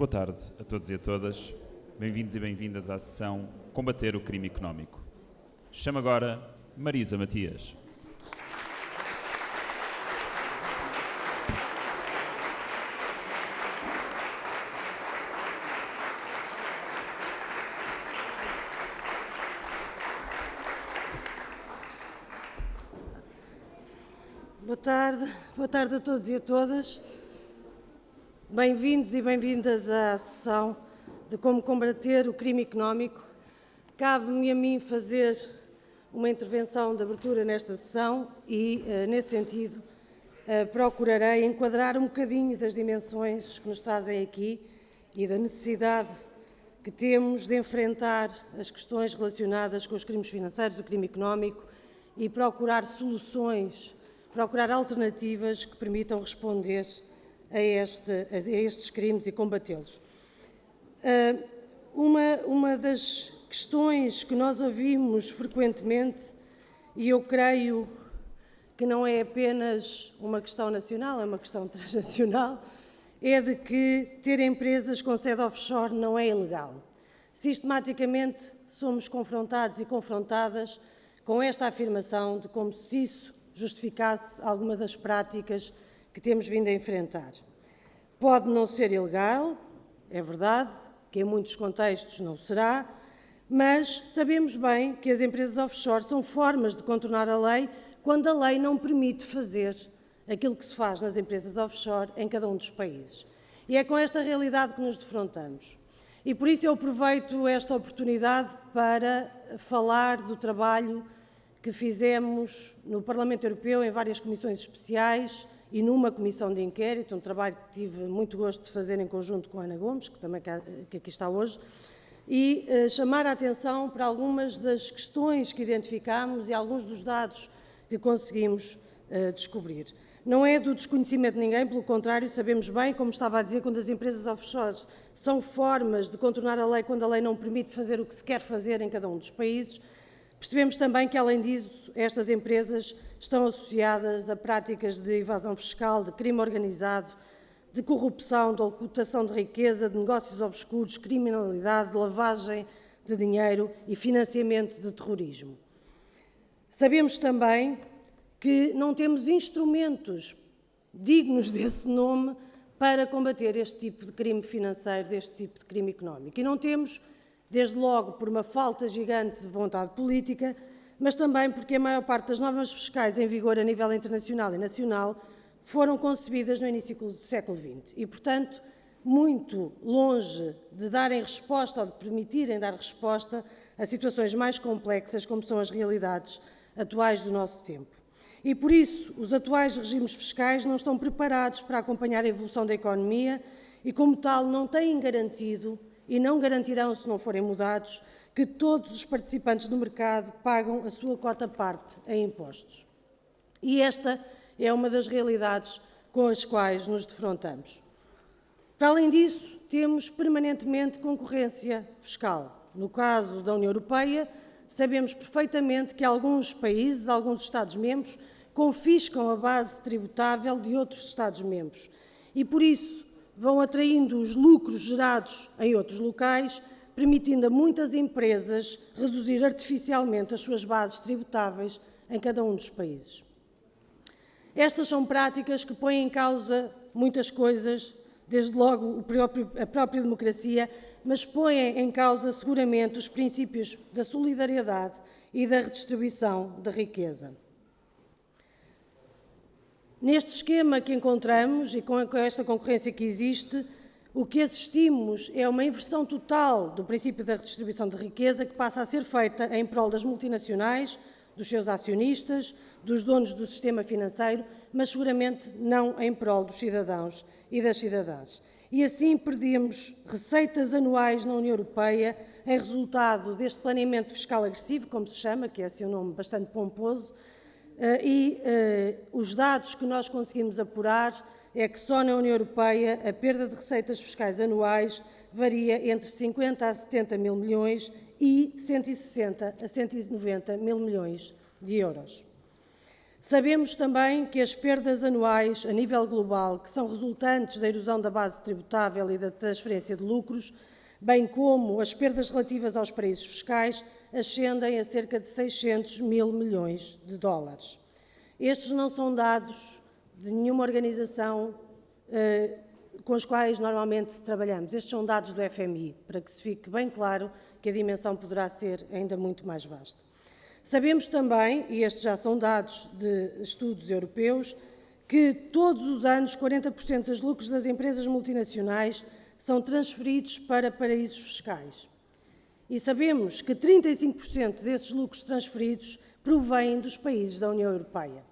Boa tarde a todos e a todas. Bem-vindos e bem-vindas à sessão Combater o Crime Económico. Chamo agora Marisa Matias. Boa tarde, boa tarde a todos e a todas. Bem-vindos e bem-vindas à sessão de como combater o crime económico. Cabe-me a mim fazer uma intervenção de abertura nesta sessão e, eh, nesse sentido, eh, procurarei enquadrar um bocadinho das dimensões que nos trazem aqui e da necessidade que temos de enfrentar as questões relacionadas com os crimes financeiros, o crime económico e procurar soluções, procurar alternativas que permitam responder a, este, a estes crimes e combatê-los. Uh, uma, uma das questões que nós ouvimos frequentemente, e eu creio que não é apenas uma questão nacional, é uma questão transnacional, é de que ter empresas com sede offshore não é ilegal. Sistematicamente somos confrontados e confrontadas com esta afirmação de como se isso justificasse alguma das práticas que temos vindo a enfrentar. Pode não ser ilegal, é verdade, que em muitos contextos não será, mas sabemos bem que as empresas offshore são formas de contornar a lei quando a lei não permite fazer aquilo que se faz nas empresas offshore em cada um dos países. E é com esta realidade que nos defrontamos. E por isso eu aproveito esta oportunidade para falar do trabalho que fizemos no Parlamento Europeu em várias comissões especiais e numa comissão de inquérito, um trabalho que tive muito gosto de fazer em conjunto com a Ana Gomes, que também que aqui está hoje, e uh, chamar a atenção para algumas das questões que identificámos e alguns dos dados que conseguimos uh, descobrir. Não é do desconhecimento de ninguém, pelo contrário, sabemos bem, como estava a dizer, quando as empresas offshore são formas de contornar a lei quando a lei não permite fazer o que se quer fazer em cada um dos países, Percebemos também que, além disso, estas empresas estão associadas a práticas de evasão fiscal, de crime organizado, de corrupção, de ocultação de riqueza, de negócios obscuros, criminalidade, de lavagem de dinheiro e financiamento de terrorismo. Sabemos também que não temos instrumentos dignos desse nome para combater este tipo de crime financeiro, deste tipo de crime económico. E não temos desde logo por uma falta gigante de vontade política, mas também porque a maior parte das normas fiscais em vigor a nível internacional e nacional foram concebidas no início do século XX e, portanto, muito longe de darem resposta ou de permitirem dar resposta a situações mais complexas como são as realidades atuais do nosso tempo. E por isso, os atuais regimes fiscais não estão preparados para acompanhar a evolução da economia e, como tal, não têm garantido e não garantirão, se não forem mudados, que todos os participantes do mercado pagam a sua cota parte em impostos. E esta é uma das realidades com as quais nos defrontamos. Para além disso, temos permanentemente concorrência fiscal. No caso da União Europeia, sabemos perfeitamente que alguns países, alguns Estados-membros, confiscam a base tributável de outros Estados-membros. E por isso, vão atraindo os lucros gerados em outros locais, permitindo a muitas empresas reduzir artificialmente as suas bases tributáveis em cada um dos países. Estas são práticas que põem em causa muitas coisas, desde logo a própria democracia, mas põem em causa seguramente os princípios da solidariedade e da redistribuição da riqueza. Neste esquema que encontramos e com esta concorrência que existe, o que assistimos é uma inversão total do princípio da redistribuição de riqueza que passa a ser feita em prol das multinacionais, dos seus acionistas, dos donos do sistema financeiro, mas seguramente não em prol dos cidadãos e das cidadãs. E assim perdemos receitas anuais na União Europeia em resultado deste planeamento fiscal agressivo, como se chama, que é assim um nome bastante pomposo, e eh, os dados que nós conseguimos apurar é que só na União Europeia a perda de receitas fiscais anuais varia entre 50 a 70 mil milhões e 160 a 190 mil milhões de euros. Sabemos também que as perdas anuais a nível global, que são resultantes da erosão da base tributável e da transferência de lucros, bem como as perdas relativas aos paraísos fiscais, ascendem a cerca de 600 mil milhões de dólares. Estes não são dados de nenhuma organização eh, com as quais normalmente trabalhamos. Estes são dados do FMI, para que se fique bem claro que a dimensão poderá ser ainda muito mais vasta. Sabemos também, e estes já são dados de estudos europeus, que todos os anos 40% dos lucros das empresas multinacionais são transferidos para paraísos fiscais. E sabemos que 35% desses lucros transferidos provêm dos países da União Europeia.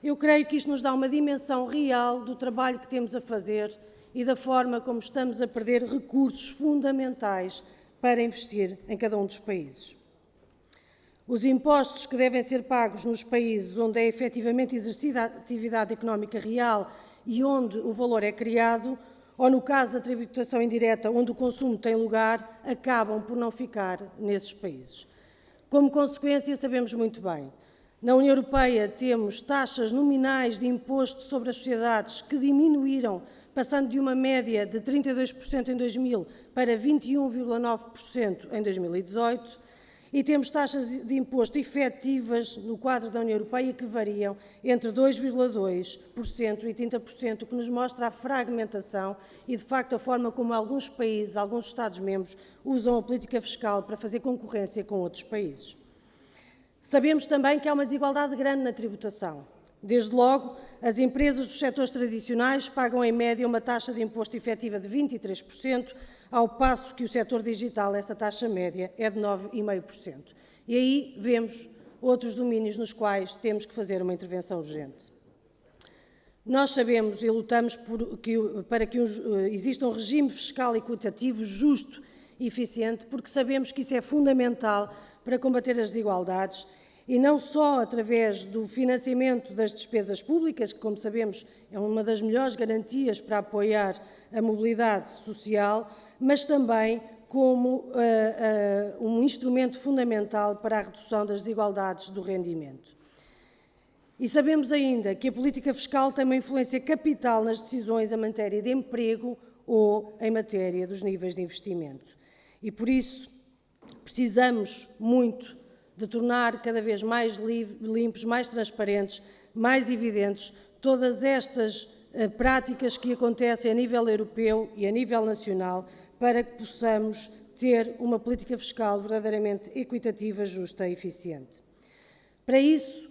Eu creio que isto nos dá uma dimensão real do trabalho que temos a fazer e da forma como estamos a perder recursos fundamentais para investir em cada um dos países. Os impostos que devem ser pagos nos países onde é efetivamente exercida a atividade económica real e onde o valor é criado, ou no caso da tributação indireta, onde o consumo tem lugar, acabam por não ficar nesses países. Como consequência, sabemos muito bem, na União Europeia temos taxas nominais de imposto sobre as sociedades que diminuíram, passando de uma média de 32% em 2000 para 21,9% em 2018, e temos taxas de imposto efetivas no quadro da União Europeia que variam entre 2,2% e 30%, o que nos mostra a fragmentação e, de facto, a forma como alguns países, alguns Estados-membros, usam a política fiscal para fazer concorrência com outros países. Sabemos também que há uma desigualdade grande na tributação. Desde logo, as empresas dos setores tradicionais pagam em média uma taxa de imposto efetiva de 23%, ao passo que o setor digital, essa taxa média, é de 9,5%. E aí vemos outros domínios nos quais temos que fazer uma intervenção urgente. Nós sabemos e lutamos que, para que exista um regime fiscal equitativo, justo e eficiente, porque sabemos que isso é fundamental para combater as desigualdades e não só através do financiamento das despesas públicas, que, como sabemos, é uma das melhores garantias para apoiar a mobilidade social, mas também como uh, uh, um instrumento fundamental para a redução das desigualdades do rendimento. E sabemos ainda que a política fiscal tem uma influência capital nas decisões em matéria de emprego ou em matéria dos níveis de investimento. E por isso precisamos muito de tornar cada vez mais limpos, mais transparentes, mais evidentes todas estas uh, práticas que acontecem a nível europeu e a nível nacional para que possamos ter uma política fiscal verdadeiramente equitativa, justa e eficiente. Para isso,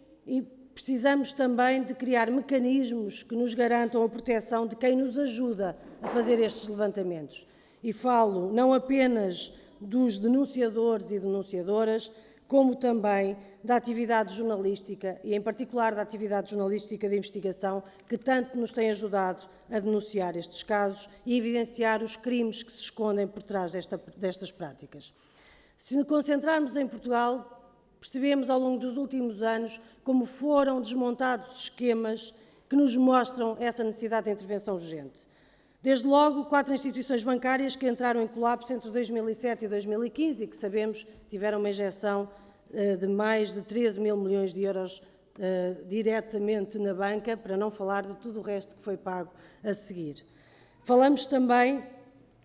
precisamos também de criar mecanismos que nos garantam a proteção de quem nos ajuda a fazer estes levantamentos. E falo não apenas dos denunciadores e denunciadoras, como também da atividade jornalística e, em particular, da atividade jornalística de investigação, que tanto nos tem ajudado a denunciar estes casos e evidenciar os crimes que se escondem por trás desta, destas práticas. Se nos concentrarmos em Portugal, percebemos ao longo dos últimos anos como foram desmontados esquemas que nos mostram essa necessidade de intervenção urgente. Desde logo, quatro instituições bancárias que entraram em colapso entre 2007 e 2015 e que sabemos tiveram uma injeção eh, de mais de 13 mil milhões de euros uh, diretamente na banca, para não falar de tudo o resto que foi pago a seguir. Falamos também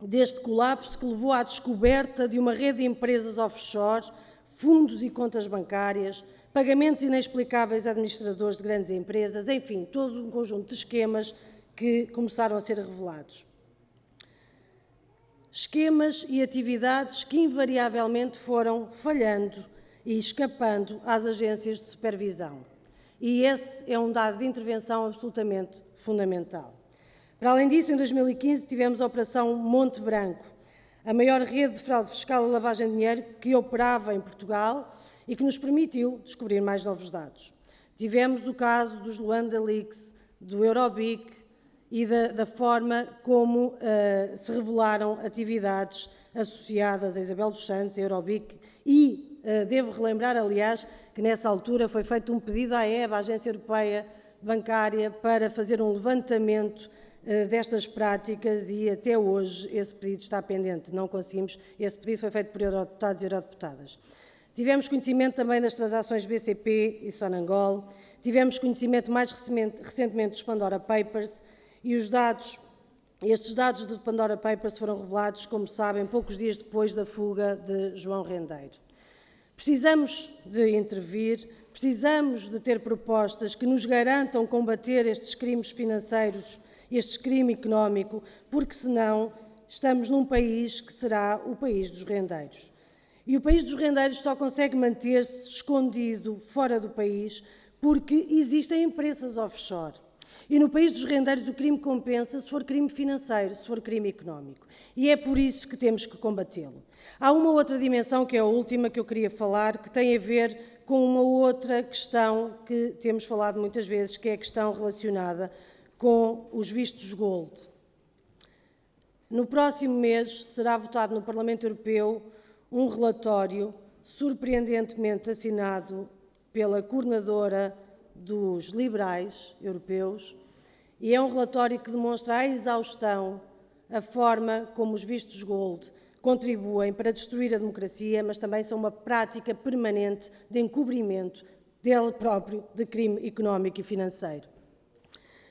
deste colapso que levou à descoberta de uma rede de empresas offshore, fundos e contas bancárias, pagamentos inexplicáveis a administradores de grandes empresas, enfim, todo um conjunto de esquemas que começaram a ser revelados. Esquemas e atividades que invariavelmente foram falhando e escapando às agências de supervisão. E esse é um dado de intervenção absolutamente fundamental. Para além disso, em 2015 tivemos a Operação Monte Branco, a maior rede de fraude fiscal e lavagem de dinheiro que operava em Portugal e que nos permitiu descobrir mais novos dados. Tivemos o caso dos Luanda Leaks, do Eurobic e da, da forma como uh, se revelaram atividades associadas a Isabel dos Santos, a Eurobic e eh, devo relembrar, aliás, que nessa altura foi feito um pedido à EBA, à Agência Europeia Bancária, para fazer um levantamento eh, destas práticas e até hoje esse pedido está pendente. Não conseguimos, esse pedido foi feito por eurodeputados e eurodeputadas. Tivemos conhecimento também das transações BCP e Sonangol, tivemos conhecimento mais recentemente dos Pandora Papers e os dados, estes dados do Pandora Papers foram revelados, como sabem, poucos dias depois da fuga de João Rendeiro. Precisamos de intervir, precisamos de ter propostas que nos garantam combater estes crimes financeiros, este crime económico, porque senão estamos num país que será o país dos rendeiros. E o país dos rendeiros só consegue manter-se escondido fora do país porque existem empresas offshore. E no país dos rendeiros o crime compensa se for crime financeiro, se for crime económico. E é por isso que temos que combatê-lo. Há uma outra dimensão, que é a última que eu queria falar, que tem a ver com uma outra questão que temos falado muitas vezes, que é a questão relacionada com os vistos gold. No próximo mês será votado no Parlamento Europeu um relatório surpreendentemente assinado pela coordenadora dos liberais europeus e é um relatório que demonstra a exaustão, a forma como os vistos gold contribuem para destruir a democracia, mas também são uma prática permanente de encobrimento dele próprio de crime económico e financeiro.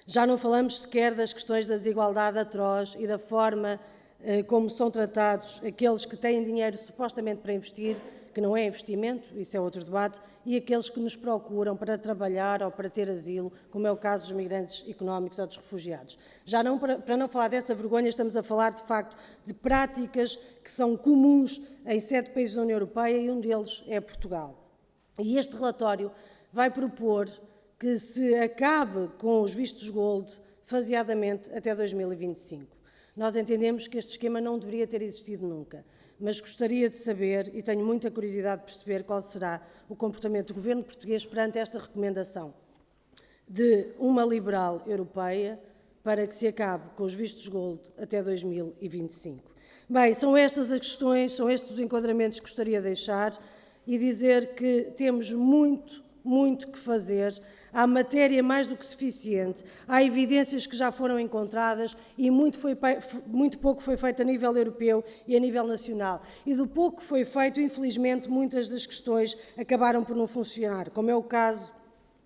Já não falamos sequer das questões da desigualdade atroz e da forma eh, como são tratados aqueles que têm dinheiro supostamente para investir, que não é investimento, isso é outro debate, e aqueles que nos procuram para trabalhar ou para ter asilo, como é o caso dos migrantes económicos ou dos refugiados. Já não, para, não falar dessa vergonha, estamos a falar, de facto, de práticas que são comuns em sete países da União Europeia e um deles é Portugal. E este relatório vai propor que se acabe com os vistos gold faseadamente até 2025. Nós entendemos que este esquema não deveria ter existido nunca, mas gostaria de saber, e tenho muita curiosidade de perceber, qual será o comportamento do governo português perante esta recomendação de uma liberal europeia para que se acabe com os vistos gold até 2025. Bem, são estas as questões, são estes os enquadramentos que gostaria de deixar e dizer que temos muito, muito que fazer Há matéria mais do que suficiente, há evidências que já foram encontradas e muito, foi, muito pouco foi feito a nível europeu e a nível nacional. E do pouco que foi feito, infelizmente, muitas das questões acabaram por não funcionar, como é o caso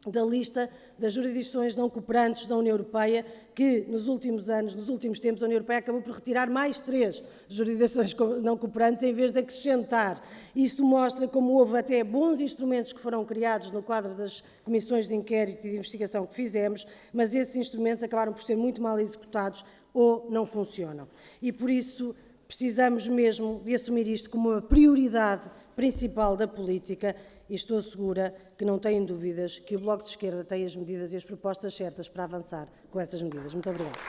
da lista das jurisdições não cooperantes da União Europeia, que nos últimos anos, nos últimos tempos, a União Europeia acabou por retirar mais três jurisdições não cooperantes em vez de acrescentar. Isso mostra como houve até bons instrumentos que foram criados no quadro das comissões de inquérito e de investigação que fizemos, mas esses instrumentos acabaram por ser muito mal executados ou não funcionam. E por isso precisamos mesmo de assumir isto como uma prioridade principal da política e estou segura que não têm dúvidas que o Bloco de Esquerda tem as medidas e as propostas certas para avançar com essas medidas. Muito obrigada.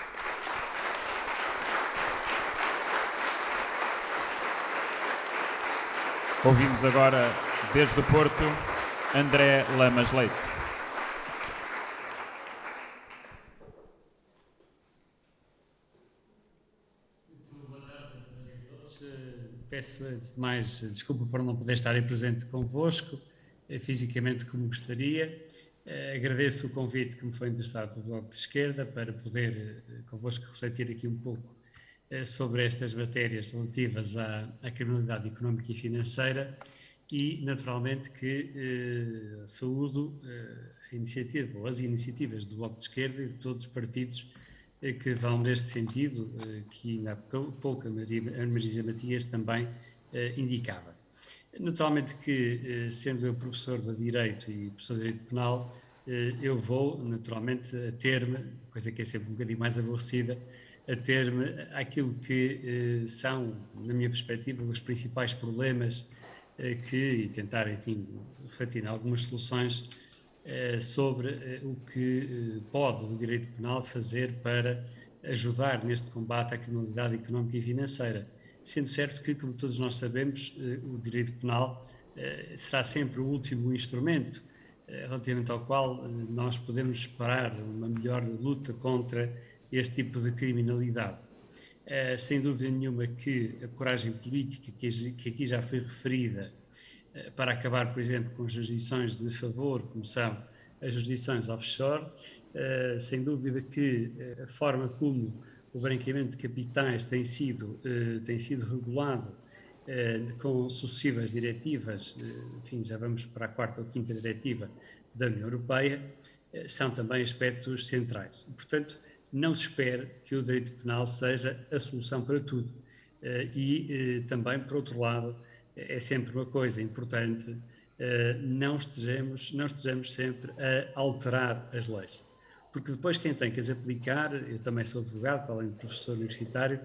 Ouvimos agora, desde o Porto, André Lamas Leite. Peço, antes de mais, desculpa por não poder estar aí presente convosco. Eh, fisicamente como gostaria. Eh, agradeço o convite que me foi interessado pelo Bloco de Esquerda para poder eh, convosco refletir aqui um pouco sobre estas matérias relativas à, à criminalidade económica e financeira e, naturalmente, que eh, saúdo a iniciativa, ou as iniciativas do Bloco de Esquerda e de todos os partidos eh, que vão neste sentido, eh, que ainda há pouco a, Maria, a Marisa Matias também indicava. Naturalmente que, eh, sendo eu professor de Direito e professor de Direito Penal, eh, eu vou, naturalmente, a ter-me, coisa que é sempre um bocadinho mais aborrecida, a ter-me aquilo que eh, são, na minha perspectiva, os principais problemas que, e tentar, enfim, em algumas soluções sobre o que pode o direito penal fazer para ajudar neste combate à criminalidade económica e financeira sendo certo que, como todos nós sabemos, eh, o direito penal eh, será sempre o último instrumento eh, relativamente ao qual nós podemos esperar uma melhor luta contra este tipo de criminalidade. Sem dúvida nenhuma que a coragem política que aqui já foi referida para acabar, por exemplo, com jurisdições de favor, como são as jurisdições offshore, sem dúvida que a forma como o branqueamento de capitais tem sido, eh, tem sido regulado com sucessivas diretivas, enfim, já vamos para a quarta ou quinta diretiva da União Europeia, são também aspectos centrais. Portanto, não se espera que o direito penal seja a solução para tudo. E também, por outro lado, é sempre uma coisa importante, não estejamos, não estejamos sempre a alterar as leis porque depois quem tem que as aplicar, eu também sou advogado, para além de professor universitário,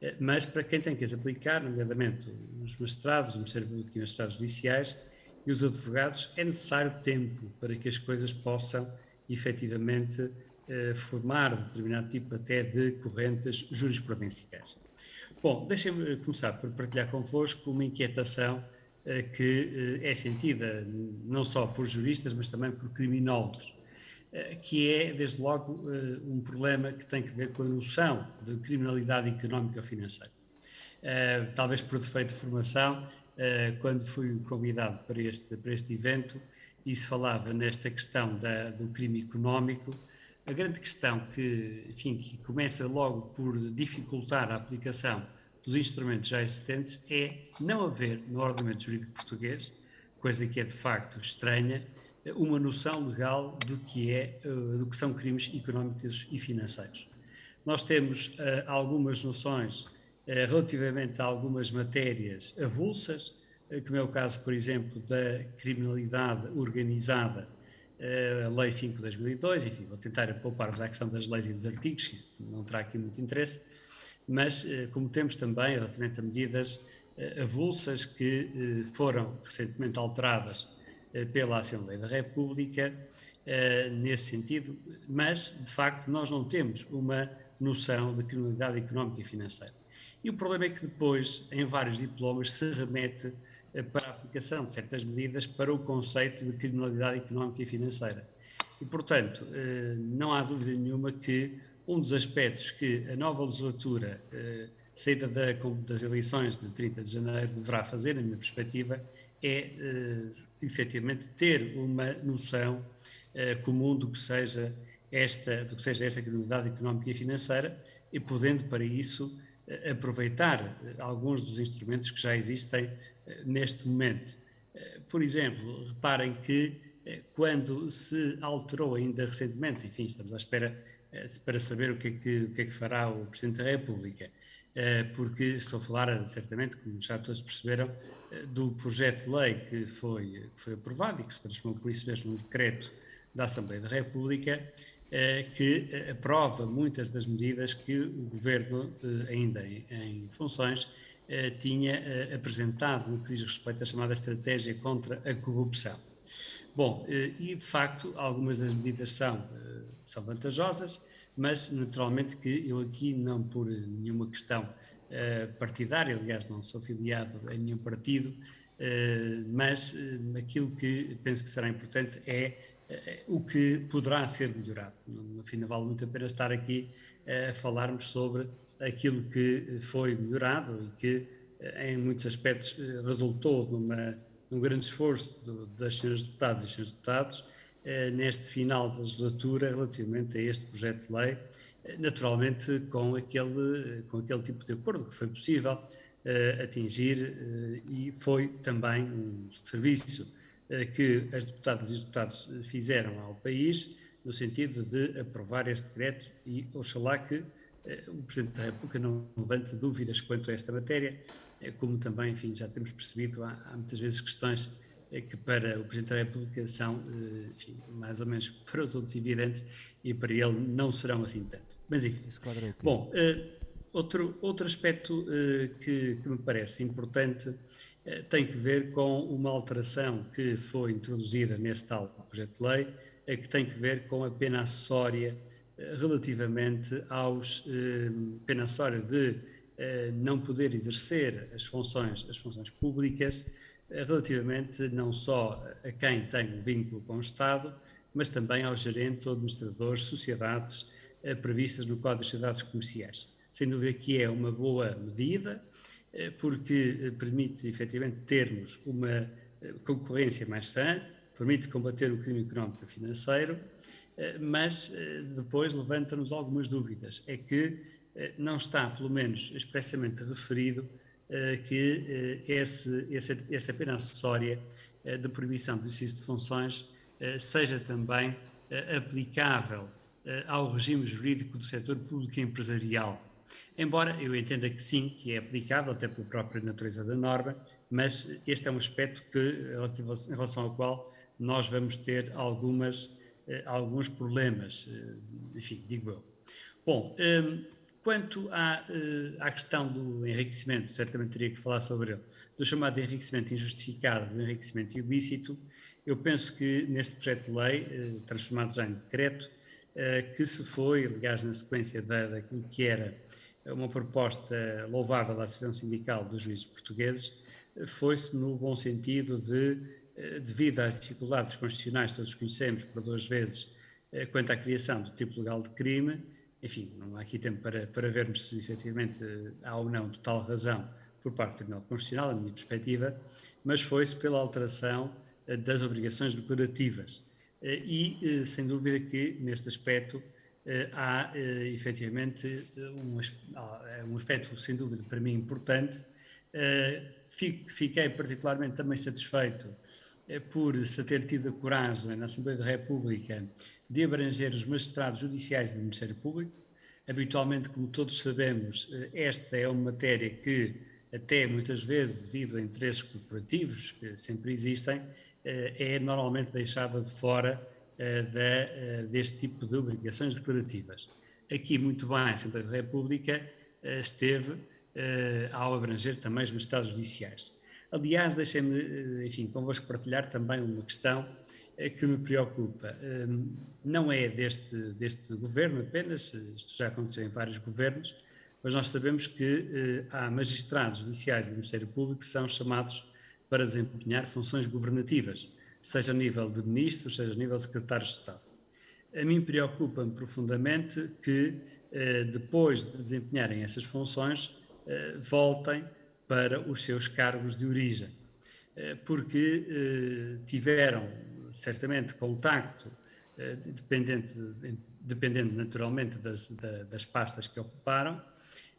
eh, mas para quem tem que as aplicar, nomeadamente os magistrados, o Ministério Público e os magistrados judiciais e os advogados, é necessário tempo para que as coisas possam efetivamente eh, formar determinado tipo até de correntes jurisprudenciais. Bom, deixem-me começar por partilhar convosco uma inquietação eh, que é sentida não só por juristas, mas também por criminólogos que é, desde logo, eh, um problema que tem que ver com a noção de criminalidade económica financeira. Eh, talvez por defeito de formação, quando fui convidado para este, para este evento e se falava nesta questão da, do crime económico, a grande questão que, enfim, que começa logo por dificultar a aplicação dos instrumentos já existentes é não haver no ordenamento jurídico português, coisa que é de facto estranha, uma noção legal do que, é, eh, do que são crimes económicos e financeiros. Nós temos uh, algumas noções uh, relativamente a algumas matérias avulsas, como é o caso, por exemplo, da criminalidade organizada, a Lei 5 de 2002, enfim, vou tentar poupar-vos à questão das leis e dos artigos, isso não terá aqui muito interesse, mas como temos também relativamente a medidas avulsas que foram recentemente alteradas eh, pela Assembleia da República eh, nesse sentido, mas de facto nós não temos uma noção de criminalidade económica e financeira. E o problema é que depois, em vários diplomas, se remete eh, para a aplicação de certas medidas para o conceito de criminalidade económica e financeira. E, portanto, não há dúvida nenhuma que um dos aspectos que a nova legislatura, saída das eleições de 30 de janeiro, deverá fazer, na minha perspectiva, é uh, efetivamente ter uma noção uh, comum do que seja esta, do que seja esta criminalidade económica e financeira e podendo para isso uh, aproveitar alguns dos instrumentos que já existem neste momento. Por exemplo, reparem que quando se alterou ainda recentemente, enfim, estamos à espera para saber o que, é que, o que é que fará o Presidente da República, porque estou a falar, certamente, como já todos perceberam, do projeto de lei que foi, que foi aprovado e que se transformou por isso mesmo num decreto da Assembleia da República, eh, que eh, aprova muitas das medidas que o Governo, eh, ainda em, funções, tinha apresentado no que diz respeito à chamada estratégia contra a corrupção. Bom, e de facto algumas das medidas são, são vantajosas, mas naturalmente que eu aqui não por nenhuma questão partidário, aliás, não sou filiado a nenhum partido, uh, mas uh, aquilo que penso que será importante é o que poderá ser melhorado. No fim, não vale muito a pena estar aqui a falarmos sobre aquilo que foi melhorado e que, em muitos aspectos, resultou numa, num grande esforço das senhoras deputadas e senhores deputados neste final da legislatura relativamente a este projeto de lei naturalmente com aquele, com aquele tipo de acordo que foi possível uh, atingir uh, e foi também um serviço uh, que as deputadas e os deputados fizeram ao país no sentido de aprovar este decreto e oxalá que o Presidente da República não levante dúvidas quanto a esta matéria, como também, enfim, já temos percebido, há, há muitas vezes questões que para o Presidente da República são, enfim, mais ou menos para os outros evidentes e para ele não serão assim tanto. Mas enfim. Bom, uh, outro, outro aspecto uh, que, que, me parece importante uh, tem que ver com uma alteração que foi introduzida nesse tal projeto de lei, que tem que ver com a pena acessória relativamente aos pena acessória de não poder exercer as funções, as funções públicas relativamente não só a quem tem um vínculo com o Estado, mas também aos gerentes ou administradores, sociedades eh, previstas no Código das Sociedades Comerciais. Sem dúvida que é uma boa medida, eh, porque eh, permite efetivamente termos uma concorrência mais sã, permite combater o crime económico e financeiro, mas depois levanta-nos algumas dúvidas. É que não está, pelo menos expressamente referido, que esse, esse, essa pena acessória de proibição do exercício de funções seja também aplicável ao regime jurídico do setor público empresarial. Embora eu entenda que sim, que é aplicável, até pela própria natureza da norma, mas este é um aspecto que, em relação ao qual nós vamos ter algumas, alguns problemas, enfim, digo eu. Bom, quanto à, eh, à questão do enriquecimento, certamente teria que falar sobre ele, do chamado enriquecimento injustificado, do enriquecimento ilícito, eu penso que neste projeto de lei, eh, transformado já em decreto, eh, que se foi, aliás, na sequência da, daquilo que era uma proposta louvável da Associação Sindical dos Juízes Portugueses, foi-se no bom sentido de, devido às dificuldades constitucionais que todos conhecemos por duas vezes, quanto à criação do tipo legal de crime, enfim, não há aqui tempo para, para vermos se efetivamente há ou não total razão por parte do Tribunal Constitucional, a minha perspectiva, mas foi-se pela alteração eh, das obrigações declarativas. Eh, e, eh, sem dúvida que, neste aspecto, há efetivamente um, um aspecto, sem dúvida, para mim importante. Fiquei particularmente também satisfeito por se ter tido a coragem na Assembleia da República de abranger os magistrados judiciais do Ministério Público. Habitualmente, como todos sabemos, eh, esta é uma matéria que, até muitas vezes, devido a interesses corporativos que sempre existem, eh, é normalmente deixada de fora eh, deste tipo de obrigações declarativas. Aqui, muito bem, a Assembleia da República esteve ao abranger também os magistrados judiciais. Aliás, deixem-me, enfim, convosco partilhar também uma questão que me preocupa. Hum, não é deste, deste governo apenas, isto já aconteceu em vários governos, mas nós sabemos que eh, há magistrados judiciais do Ministério Público que são chamados para desempenhar funções governativas, seja a nível de ministros, seja a nível de secretários de Estado. A mim preocupa-me profundamente que, eh, depois de desempenharem essas funções, eh, voltem para os seus cargos de origem, porque tiveram certamente contacto, eh, dependendo naturalmente das, das pastas que ocuparam,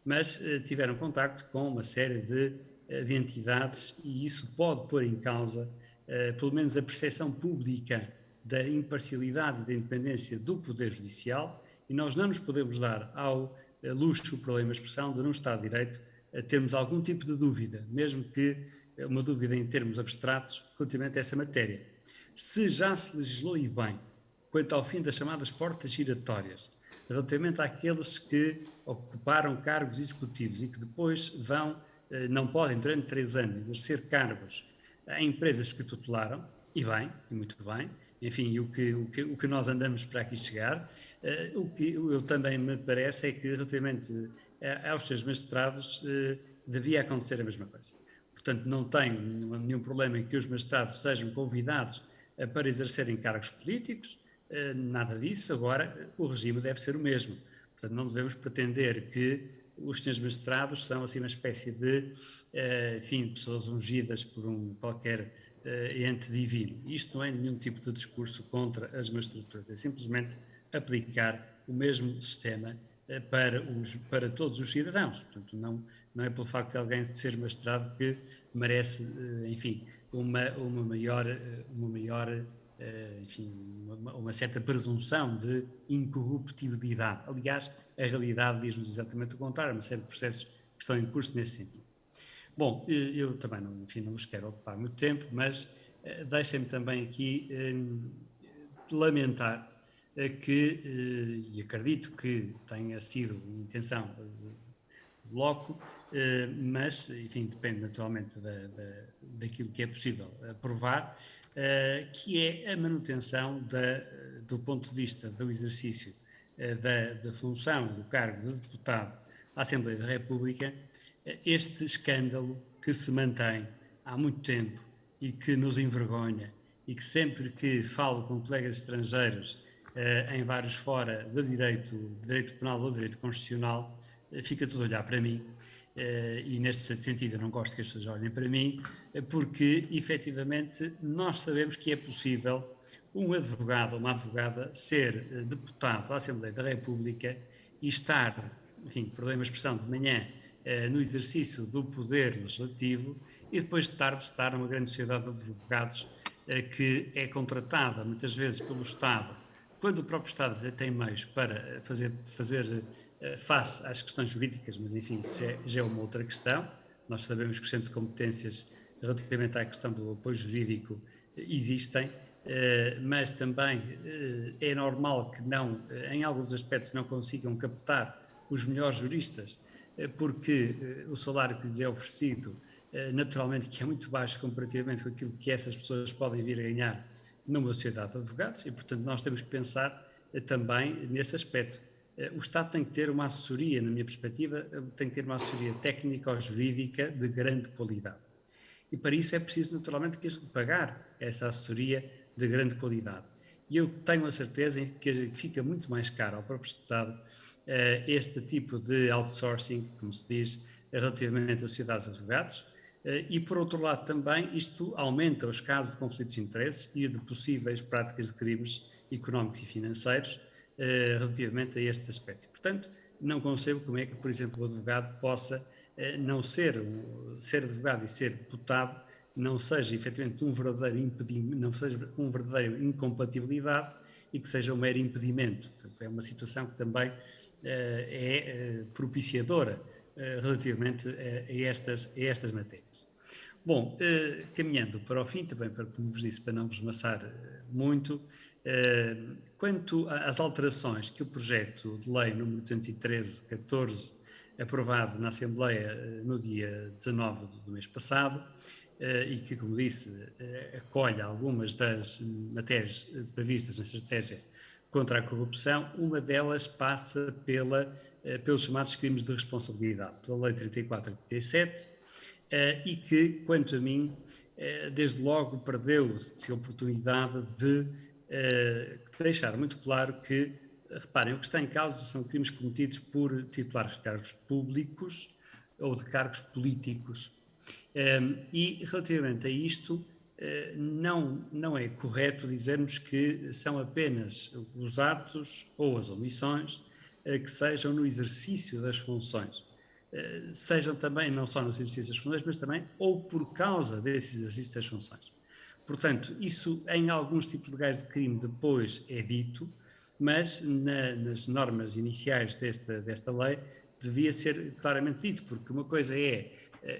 mas eh, tiveram contacto com uma série de, eh, de entidades e isso pode pôr em causa, pelo menos, a percepção pública da imparcialidade e da independência do Poder Judicial e nós não nos podemos dar ao luxo, problema a expressão, de não Estado de Direito a termos algum tipo de dúvida, mesmo que uma dúvida em termos abstratos relativamente a essa matéria. Se já se legislou e bem quanto ao fim das chamadas portas giratórias, relativamente àqueles que ocuparam cargos executivos e que depois vão, eh, não podem, durante três anos, exercer cargos em empresas que tutelaram, e bem, e muito bem, enfim, o que, o que, o que nós andamos para aqui chegar, eh, o que eu também me parece é que, relativamente eh, aos seus magistrados, devia acontecer a mesma coisa. Portanto, não tenho nenhum problema em que os magistrados sejam convidados eh, para exercerem cargos políticos, eh, nada disso. Agora, o regime deve ser o mesmo. Portanto, não devemos pretender que os senhores magistrados são assim uma espécie de, eh, enfim, pessoas ungidas por um qualquer ente divino. Isto não é nenhum tipo de discurso contra as magistraturas, é simplesmente aplicar o mesmo sistema para, os, para todos os cidadãos. Portanto, não, não é pelo facto de alguém ser magistrado que merece, enfim, uma, uma maior, uma maior eh, enfim, uma, uma, certa presunção de incorruptibilidade. Aliás, a realidade diz-nos exatamente o contrário, uma série de processos que estão em curso nesse sentido. Bom, eu também não, enfim, não vos quero ocupar muito tempo, mas eh, deixem-me também aqui eh, lamentar que, e acredito que tenha sido intenção bloco, eh, mas, enfim, depende naturalmente da, da, daquilo que é possível aprovar, eh, que é a manutenção da, do ponto de vista do exercício eh, da, da função do cargo de deputado à Assembleia da República, este escândalo que se mantém há muito tempo e que nos envergonha e que sempre que falo com colegas estrangeiros em vários fora de direito, direito penal ou direito constitucional, fica tudo a olhar para mim. E nesse sentido eu não gosto que as pessoas olhem para mim, eh, porque efetivamente nós sabemos que é possível um advogado ou uma advogada ser uh, deputado à Assembleia da República e estar, enfim, perdoem a expressão, de manhã no exercício do poder legislativo e depois de tarde estar numa grande sociedade de advogados que é contratada muitas vezes pelo Estado, quando o próprio Estado tem meios para fazer, fazer face às questões jurídicas, mas enfim, isso já, já é uma outra questão. Nós sabemos que os centros de competências relativamente à questão do apoio jurídico existem, eh, mas também eh, é normal que não, eh, em alguns aspectos, não consigam captar os melhores juristas, porque o salário que lhes é oferecido, naturalmente, que é muito baixo comparativamente com aquilo que essas pessoas podem vir a ganhar numa sociedade de advogados, e, portanto, nós temos que pensar também nesse aspecto. O Estado tem que ter uma assessoria, na minha perspectiva, tem que ter uma assessoria técnica ou jurídica de grande qualidade. E para isso é preciso, naturalmente, pagar essa assessoria de grande qualidade. E eu tenho a certeza que fica muito mais caro ao próprio Estado eh, este tipo de outsourcing, como se diz, relativamente às sociedades de advogados, eh, e por outro lado também isto aumenta os casos de conflitos de interesses e de possíveis práticas de crimes económicos e financeiros eh, relativamente a estes aspectos. Portanto, não concebo como é que, por exemplo, o advogado possa não ser, ser advogado e ser deputado não seja efetivamente um verdadeiro impedimento, não seja um verdadeiro incompatibilidade e que seja um mero impedimento. Portanto, é uma situação que também uh, é uh, propiciadora uh, relativamente a, estas, a estas matérias. Bom, caminhando para o fim, também para, como vos disse, para não vos maçar muito, quanto às alterações que o projeto de lei número 213-14, aprovado na Assembleia no dia 19 do mês passado, e que, como disse, eh, acolhe algumas das matérias eh, previstas na estratégia contra a corrupção, uma delas passa pela, pelos chamados crimes de responsabilidade, pela Lei 3487, e que, quanto a mim, desde logo perdeu-se a oportunidade de deixar muito claro que, reparem, o que está em causa são crimes cometidos por titulares de cargos públicos ou de cargos políticos e relativamente a isto, eh, não, não é correto dizermos que são apenas os atos ou as omissões eh, que sejam no exercício das funções. Eh, sejam também, não só no exercício das funções, mas também ou por causa desse exercício das funções. Portanto, isso em alguns tipos de legais de crime depois é dito, mas na, nas normas iniciais desta, desta lei devia ser claramente dito, porque uma coisa é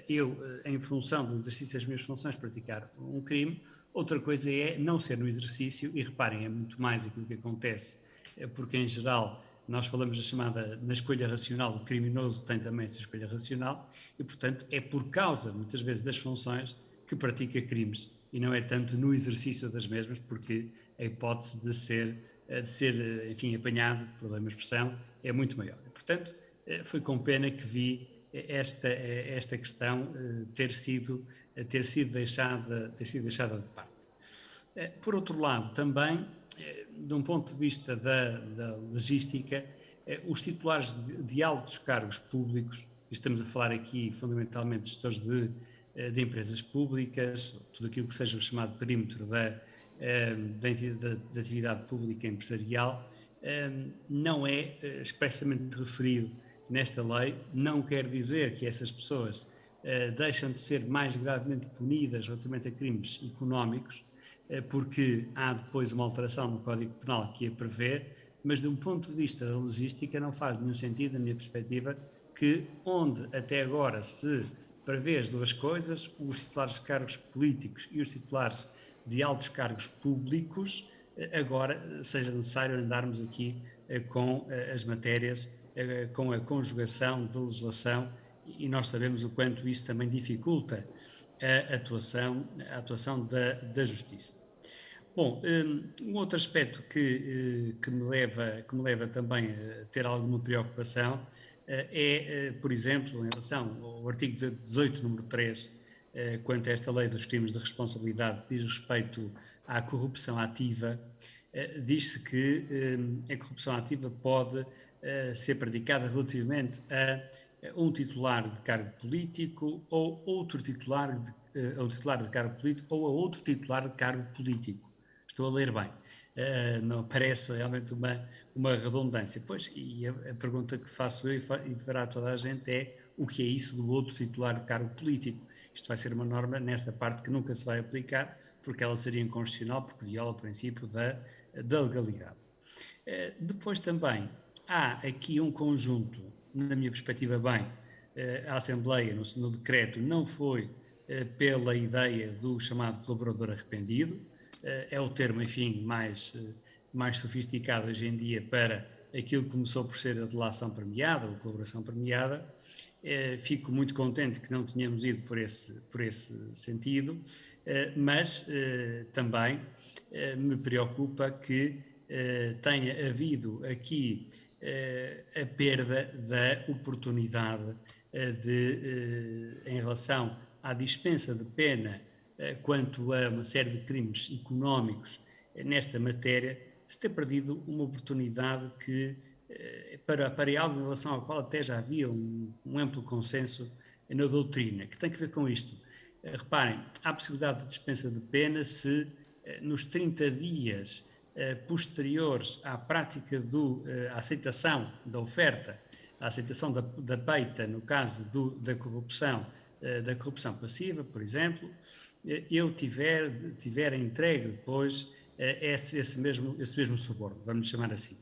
eu, eh, em função do exercício das minhas funções, praticar um crime, outra coisa é não ser no exercício, e reparem, é muito mais aquilo que acontece, eh, porque em geral nós falamos da chamada na escolha racional, o criminoso tem também essa escolha racional, e portanto é por causa, muitas vezes, das funções que pratica crimes, e não é tanto no exercício das mesmas, porque a hipótese de ser, de ser enfim, apanhado, problema de expressão, é muito maior. Portanto, foi com pena que vi esta, esta questão eh, ter sido, ter sido, deixada, ter sido deixada de parte. Eh, por outro lado, também, eh, de um ponto de vista da, da logística, os titulares de, altos cargos públicos, estamos a falar aqui fundamentalmente de gestores de, de empresas públicas, tudo aquilo que seja o chamado perímetro da, da, da atividade pública empresarial, não é expressamente referido nesta lei não quer dizer que essas pessoas uh, deixam de ser mais gravemente punidas relativamente a crimes económicos, uh, porque há depois uma alteração no Código Penal que a prevê, mas de um ponto de vista da logística não faz nenhum sentido, na minha perspectiva, que onde até agora se prevê as duas coisas, os titulares de cargos políticos e os titulares de altos cargos públicos, eh, agora seja necessário andarmos aqui com as matérias eh, com a conjugação de legislação e nós sabemos o quanto isso também dificulta a atuação, a atuação da, da justiça. Bom, um outro aspecto que, eh, que, me leva, que me leva também a ter alguma preocupação eh, é, por exemplo, em relação ao artigo 18, número 3, quanto a esta lei dos crimes de responsabilidade diz respeito à corrupção ativa, diz-se que hum, a corrupção ativa pode ser praticada relativamente a um titular de cargo político ou outro titular de, uh, titular de cargo político ou a outro titular de cargo político. Estou a ler bem. Não parece realmente uma, uma redundância. Pois, e a, a, pergunta que faço eu e, fa, e fará toda a gente é o que é isso do outro titular de cargo político. Isto vai ser uma norma nesta parte que nunca se vai aplicar, porque ela seria inconstitucional, porque viola o princípio da, da legalidade. Eh, depois também há aqui um conjunto, na minha perspectiva, bem, eh, a Assembleia, no, decreto, não foi eh, pela ideia do chamado colaborador arrependido, é o termo, enfim, mais, mais sofisticado hoje em dia para aquilo que começou por ser a delação premiada ou colaboração premiada. Fico muito contente que não tenhamos ido por esse, por esse sentido, mas também me preocupa que tenha havido aqui a perda da oportunidade de, em relação à dispensa de pena quanto a uma série de crimes económicos nesta matéria, se ter perdido uma oportunidade que, para, para algo em relação ao qual até já havia um, um amplo consenso na doutrina, que tem que ver com isto. Reparem, há possibilidade de dispensa de pena se nos 30 dias eh, posteriores à prática da aceitação da oferta, à aceitação da, da peita, no caso do, da corrupção, eh, da corrupção passiva, por exemplo, eh, eu tiver, tiver entregue depois esse, esse, mesmo, esse mesmo suborno, vamos chamar assim.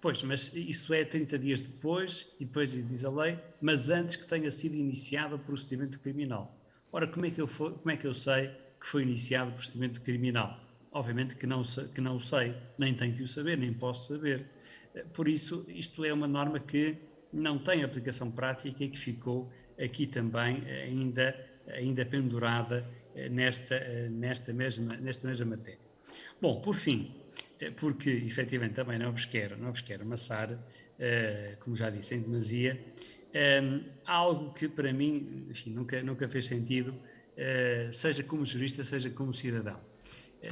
Pois, mas isso é 30 dias depois, e depois diz a lei, mas antes que tenha sido iniciado o procedimento criminal. Ora, como é que eu, for, como é que eu sei que foi iniciado o procedimento criminal? Obviamente que não, que não o sei, nem tenho que o saber, nem posso saber. Por isso, isto é uma norma que não tem aplicação prática e que ficou aqui também ainda, ainda pendurada eh, nesta, eh, nesta, mesma, nesta mesma matéria. Bom, por fim, eh, porque efetivamente também não vos quero, não vos quero amassar, como já disse, em demasia, algo que para mim enfim, nunca, nunca fez sentido, seja como jurista, seja como cidadão.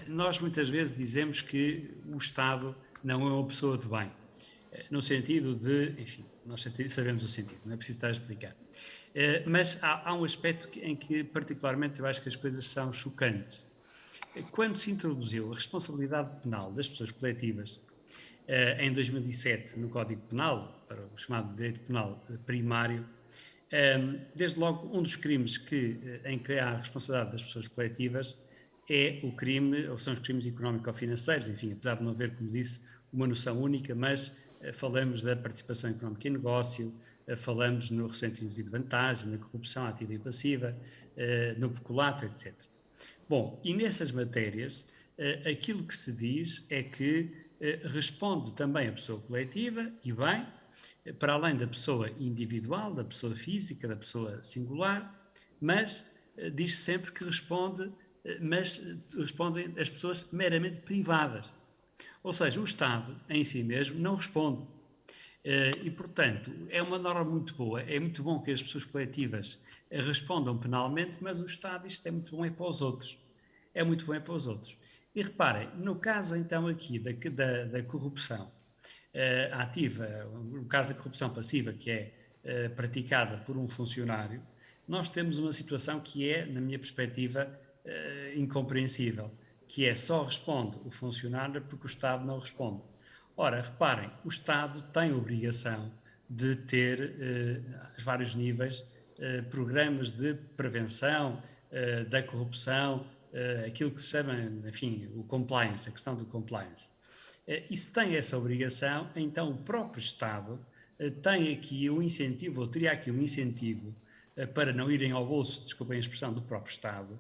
Nós muitas vezes dizemos que o Estado não é uma pessoa de bem, eh, no sentido de, enfim, nós sabemos o sentido, não é preciso estar a explicar. Eh, mas há, há um aspecto em que, particularmente, eu acho que as coisas são chocantes. Eh, quando se introduziu a responsabilidade penal das pessoas coletivas, em 2007, no Código Penal, para o chamado direito penal primário, desde logo um dos crimes que, em que há a responsabilidade das pessoas coletivas é o crime, ou são os crimes económico-financeiros, enfim, apesar de não haver, como disse, uma noção única, mas uh, falamos da participação económica em negócio, uh, falamos no recebimento indevido de vantagem, na corrupção ativa e passiva, uh, no peculato, etc. Bom, e nessas matérias, aquilo que se diz é que responde também a pessoa coletiva, e bem, para além da pessoa individual, da pessoa física, da pessoa singular, mas diz sempre que responde mas respondem as pessoas meramente privadas. Ou seja, o Estado em si mesmo não responde. Eh, e, portanto, é uma norma muito boa. É muito bom que as pessoas coletivas respondam penalmente, mas o Estado, isto é muito bom é para os outros. É muito bom é para os outros. E reparem, no caso então aqui da, da, da corrupção uh, ativa, no caso da corrupção passiva, que é uh, praticada por um funcionário, nós temos uma situação que é, na minha perspectiva, uh, incompreensível, que é só responde o funcionário porque o Estado não responde. Ora, reparem, o Estado tem obrigação de ter, uh, a vários níveis, uh, programas de prevenção uh, da corrupção, aquilo que se chama, enfim, o compliance, a questão do compliance. e se tem essa obrigação, então o próprio Estado tem aqui um incentivo, ou teria aqui um incentivo, para não irem ao bolso, desculpem a expressão, do próprio Estado,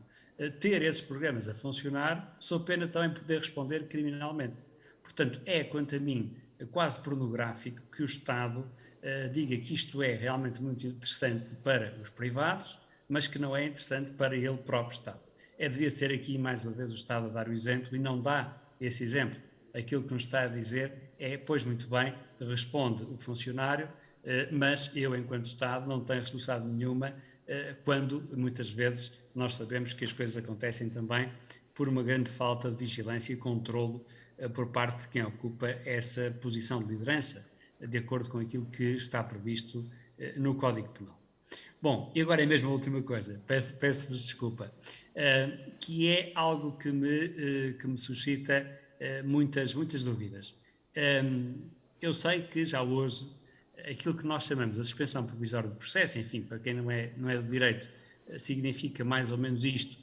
ter esses programas a funcionar, sob pena também poder responder criminalmente. Portanto, é, quanto a mim, quase pornográfico que o Estado uh, diga que isto é realmente muito interessante para os privados, mas que não é interessante para ele próprio Estado. É, devia ser aqui, mais uma vez, o Estado a dar o exemplo e não dá esse exemplo. Aquilo que nos está a dizer é, pois muito bem, responde o funcionário, uh, mas eu, enquanto Estado, não tenho responsabilidade nenhuma quando, muitas vezes, nós sabemos que as coisas acontecem também por uma grande falta de vigilância e controlo uh, por parte de quem ocupa essa posição de liderança, de acordo com aquilo que está previsto uh, no Código Penal. Bom, e agora é mesmo a última coisa, peço-vos peço desculpa, que é algo que me, que me suscita muitas, muitas dúvidas. Eu sei que já hoje aquilo que nós chamamos de suspensão provisória do processo, enfim, para quem não é, não é do direito, significa mais ou menos isto,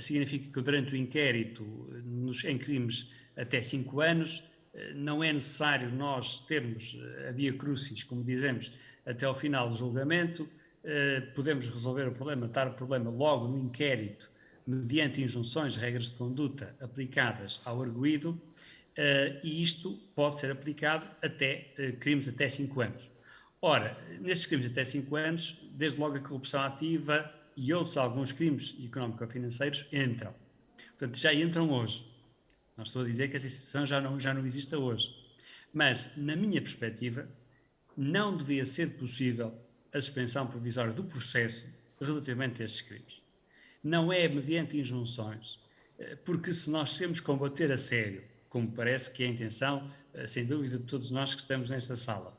significa que durante o inquérito nos, em crimes até 5 anos, não é necessário nós termos a via crucis, como dizemos, até ao final do julgamento, podemos resolver o problema, dar o problema logo no inquérito, mediante injunções, regras de conduta aplicadas ao arguído, e isto pode ser aplicado até crimes até 5 anos. Ora, nestes crimes até 5 anos, desde logo a corrupção ativa e outros alguns crimes económico-financeiros entram. Portanto, já entram hoje. Não estou a dizer que essa situação já não, já não exista hoje. Mas, na minha perspectiva, não devia ser possível a suspensão provisória do processo relativamente a estes crimes. Não é mediante injunções, eh, porque se nós queremos combater a sério, como parece que é a intenção, eh, sem dúvida, de todos nós que estamos nesta sala,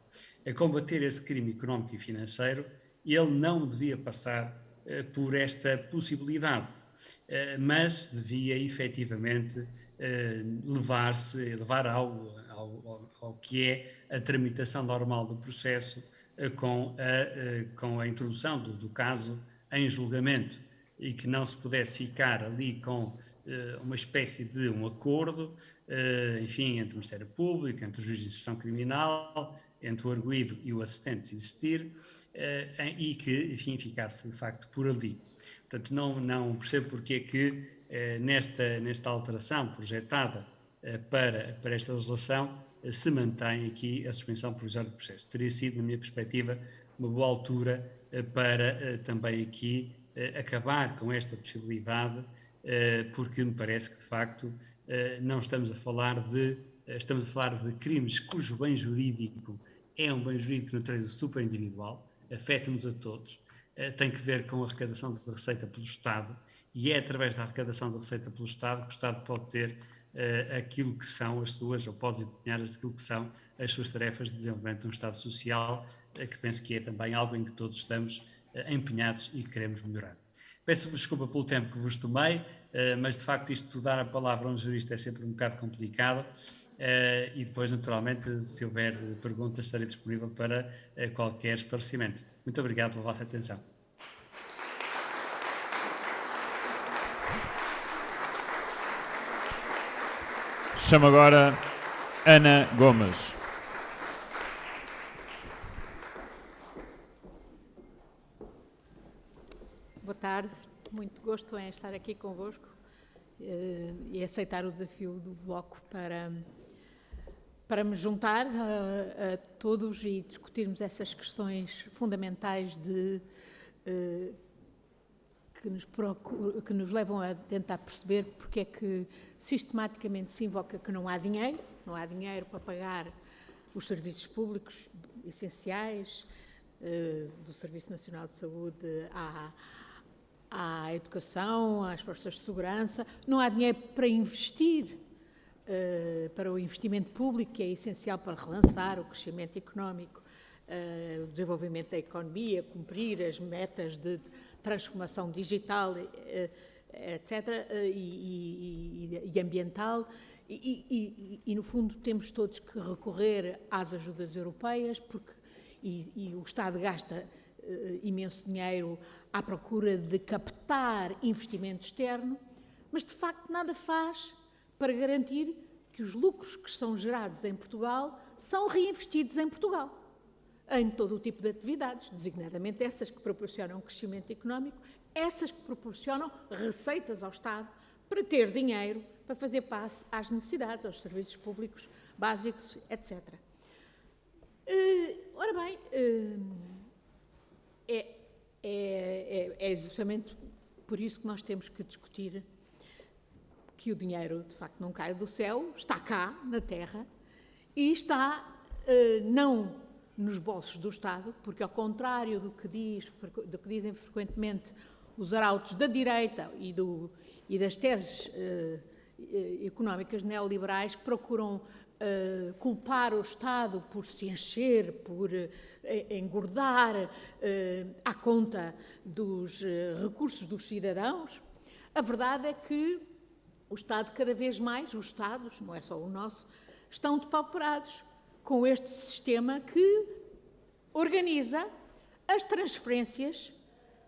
a combater esse crime económico e financeiro, ele não devia passar uh, por esta possibilidade, uh, mas devia efetivamente uh, levar-se, levar ao, ao, ao, que é a tramitação normal do processo com, a, com a introdução do, do, caso em julgamento. E que não se pudesse ficar ali com uma espécie de um acordo, enfim, entre o Ministério Público, entre o juiz de instrução criminal, entre o arguído e o assistente existir, uh, e que, enfim, ficasse de facto por ali. Portanto, não, não percebo porque é que uh, nesta, nesta alteração projetada uh, para, para esta legislação se mantém aqui a suspensão provisória do processo. Teria sido, na minha perspectiva, uma boa altura para também aqui acabar com esta possibilidade, porque me parece que, de facto, não estamos a falar de estamos a falar de crimes cujo bem jurídico é um bem jurídico de natureza super individual, afeta-nos a todos, eh, tem que ver com a arrecadação de receita pelo Estado e é através da arrecadação de receita pelo Estado que o Estado pode ter uh, aquilo que são as suas, ou pode desempenhar aquilo que são as suas tarefas de desenvolvimento de um Estado social, que penso que é também algo em que todos estamos empenhados e queremos melhorar. Peço-vos desculpa pelo tempo que vos tomei, mas de facto isto dar a palavra a um jurista é sempre um bocado complicado. Uh, e depois, naturalmente, se houver perguntas, estarei disponível para uh, qualquer esclarecimento. Muito obrigado pela vossa atenção. Chamo agora Ana Gomes. Boa tarde, muito gosto em estar aqui convosco uh, e aceitar o desafio do Bloco para para me juntar a, a, todos e discutirmos essas questões fundamentais de, uh, que, nos procura, que nos levam a tentar perceber porque é que sistematicamente se invoca que não há dinheiro, não há dinheiro para pagar os serviços públicos essenciais, uh, do Serviço Nacional de Saúde à, à educação, às forças de segurança, não há dinheiro para investir para o investimento público, que é essencial para relançar o crescimento económico, uh, o desenvolvimento da economia, cumprir as metas de transformação digital, uh, etc., e, e, e ambiental. E, e, no fundo, temos todos que recorrer às ajudas europeias, porque e, o Estado gasta imenso dinheiro à procura de captar investimento externo, mas de facto nada faz para garantir que os lucros que são gerados em Portugal são reinvestidos em Portugal, em todo o tipo de atividades, designadamente essas que proporcionam crescimento económico, essas que proporcionam receitas ao Estado para ter dinheiro para fazer face às necessidades, aos serviços públicos básicos, etc. Uh, eh, ora bem, uh, é, é, é, é justamente por isso que nós temos que discutir que o dinheiro de facto não cai do céu, está cá, na terra, e está uh, não nos bolsos do Estado, porque ao contrário do que, diz, do que dizem frequentemente os arautos da direita e, do, e das teses uh, económicas neoliberais que procuram culpar o Estado por se encher, por engordar à conta dos recursos dos cidadãos, a verdade é que o Estado, cada vez mais, os Estados, não é só o nosso, estão depauperados com este sistema que organiza as transferências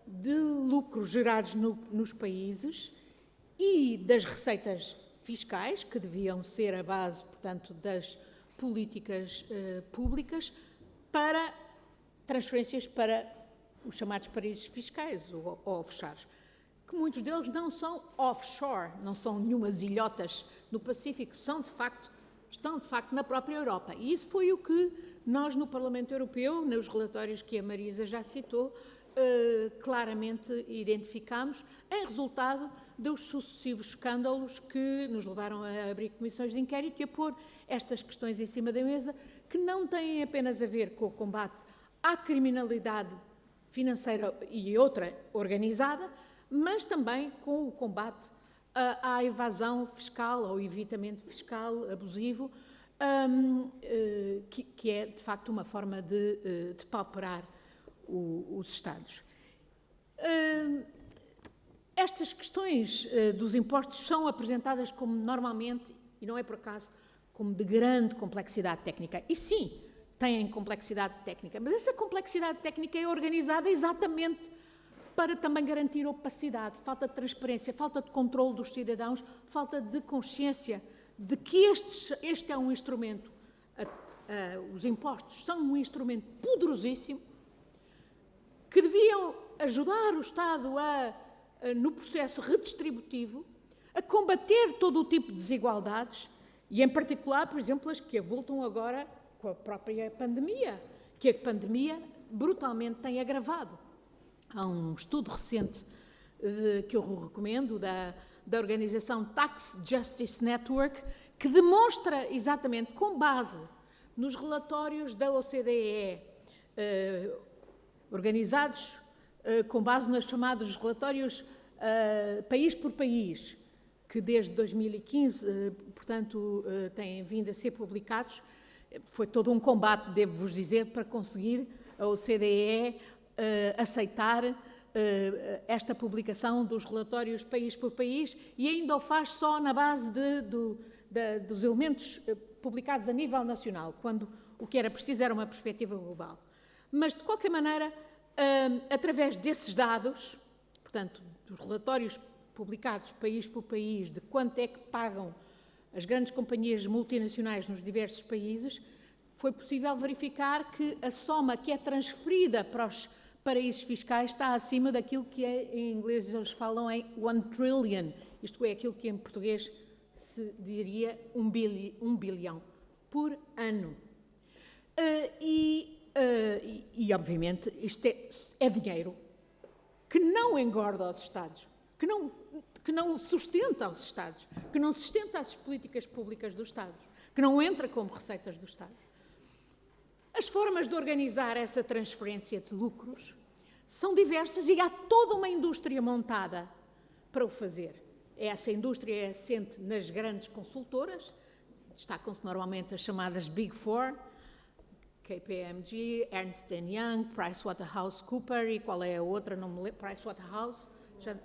de lucros gerados no, nos países e das receitas fiscais, que deviam ser a base, portanto, das políticas eh, públicas, para transferências para os chamados paraísos fiscais, ou offshores, que muitos deles não são offshore, não são nenhumas ilhotas no Pacífico, são de facto, estão de facto na própria Europa. E isso foi o que nós no Parlamento Europeu, nos relatórios que a Marisa já citou, eh, claramente identificámos em resultado dos sucessivos escândalos que nos levaram a abrir comissões de inquérito e a pôr estas questões em cima da mesa, que não têm apenas a ver com o combate à criminalidade financeira e outra organizada, mas também com o combate à, evasão fiscal ou evitamento fiscal abusivo, um, eh, que, é de facto uma forma de, eh, de pauperar os Estados. Um, estas questões uh, dos impostos são apresentadas como normalmente, e não é por acaso, como de grande complexidade técnica. E sim, têm complexidade técnica, mas essa complexidade técnica é organizada exatamente para também garantir opacidade, falta de transparência, falta de controle dos cidadãos, falta de consciência de que estes, este é um instrumento, os impostos são um instrumento poderosíssimo, que deviam ajudar o Estado a, a, no processo redistributivo, a combater todo o tipo de desigualdades, e em particular, por exemplo, as que avultam agora com a própria pandemia, que a pandemia brutalmente tem agravado. Há um estudo recente uh, que eu recomendo, da, da organização Tax Justice Network, que demonstra exatamente, com base nos relatórios da OCDE, eh, organizados uh, com base nos chamados relatórios país por país, que desde 2015, portanto, têm vindo a ser publicados, foi todo um combate, devo-vos dizer, para conseguir a OCDE eh, aceitar uh, esta publicação dos relatórios país por país e ainda o faz só na base de, de, dos elementos eh, publicados a nível nacional, quando o que era preciso era uma perspectiva global. Mas, de qualquer maneira, através desses dados, portanto, dos relatórios publicados país por país, de quanto é que pagam as grandes companhias multinacionais nos diversos países, foi possível verificar que a soma que é transferida para os paraísos fiscais está acima daquilo que é, em inglês eles falam em one trillion, isto é, aquilo que em português se diria um, bilhão, um bilhão por ano. Uh, e, uh, e, e, obviamente, isto é, é dinheiro que não engorda os Estados, que não que não sustenta os Estados, que não sustenta as políticas públicas dos Estados, que não entra como receitas do Estado. As formas de organizar essa transferência de lucros são diversas e há toda uma indústria montada para o fazer. Essa indústria é assente nas grandes consultoras, destacam-se normalmente as chamadas Big Four, KPMG, Ernst Young, PricewaterhouseCoopers e qual é a outra, não me lembro, Pricewaterhouse, já,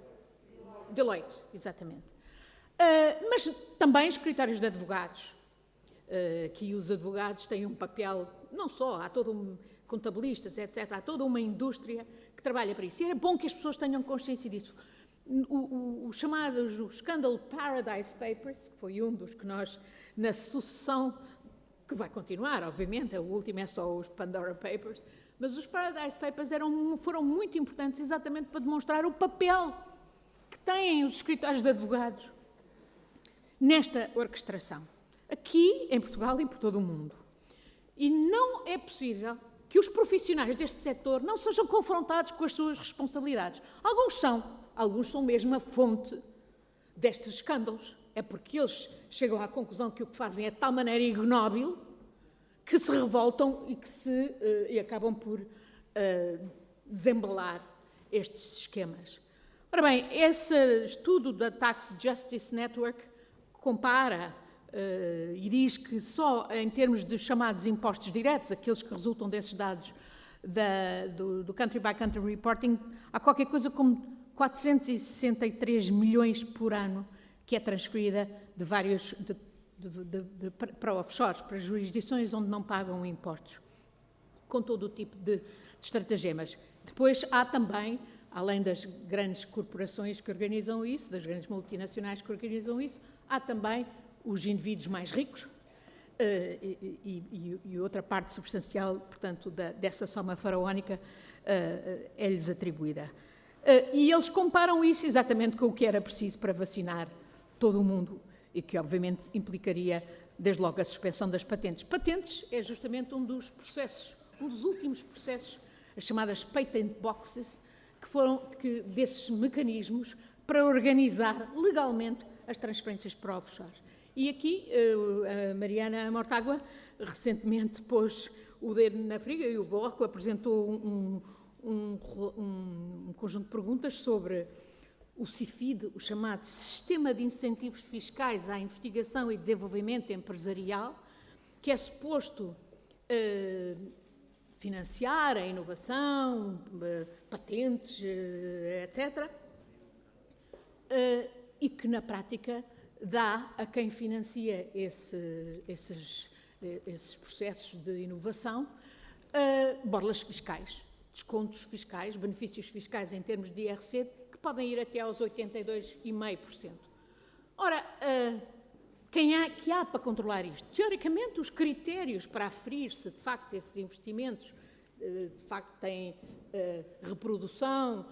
Deloitte, exatamente. Uh, mas também escritórios de advogados, que os advogados têm um papel, não só, há todo um, contabilistas, etc., há toda uma indústria que trabalha para isso. E era bom que as pessoas tenham consciência disso. O, o, o chamado o escândalo Paradise Papers, que foi um dos que nós, na sucessão, que vai continuar, obviamente, o último é só os Pandora Papers, mas os Paradise Papers eram, foram muito importantes exatamente para demonstrar o papel que têm os escritórios de advogados nesta orquestração, aqui em Portugal e por todo o mundo. E não é possível que os profissionais deste setor não sejam confrontados com as suas responsabilidades. Alguns são, alguns são mesmo a fonte destes escândalos. É porque eles chegam à conclusão que o que fazem é de tal maneira ignóbil que se revoltam e que se uh, e acabam por uh, desembalar estes esquemas. Ora bem, esse estudo da Tax Justice Network compara e diz que só em termos de chamados impostos diretos, aqueles que resultam desses dados da, do, do, Country by Country Reporting, há qualquer coisa como 463 milhões por ano que é transferida de vários de, de, para offshores, para jurisdições onde não pagam impostos. com todo o tipo de, de estratagemas. Depois há também, além das grandes corporações que organizam isso, das grandes multinacionais que organizam isso, há também os indivíduos mais ricos, Uh, e, e, e, outra parte substancial, portanto, da, dessa soma faraónica uh, é-lhes atribuída. E eles comparam isso exatamente com o que era preciso para vacinar todo o mundo e que, obviamente, implicaria, desde logo, a suspensão das patentes. Patentes é justamente um dos processos, um dos últimos processos, as chamadas patent boxes, que foram que, desses mecanismos para organizar legalmente as transferências para offshore. E aqui eh, a Mariana Mortágua recentemente pôs o dedo na friga e o Bloco apresentou um, um, um, um conjunto de perguntas sobre o CIFID, o chamado Sistema de Incentivos Fiscais à Investigação e Desenvolvimento Empresarial, que é suposto eh, financiar a inovação, eh, patentes, etc., e que na prática dá a quem financia esse, esses, esses, processos de inovação uh, borlas fiscais, descontos fiscais, benefícios fiscais em termos de IRC, que podem ir até aos 82,5%. Ora, uh, quem há, que há para controlar isto? Teoricamente, os critérios para aferir se de facto esses investimentos uh, de facto têm reprodução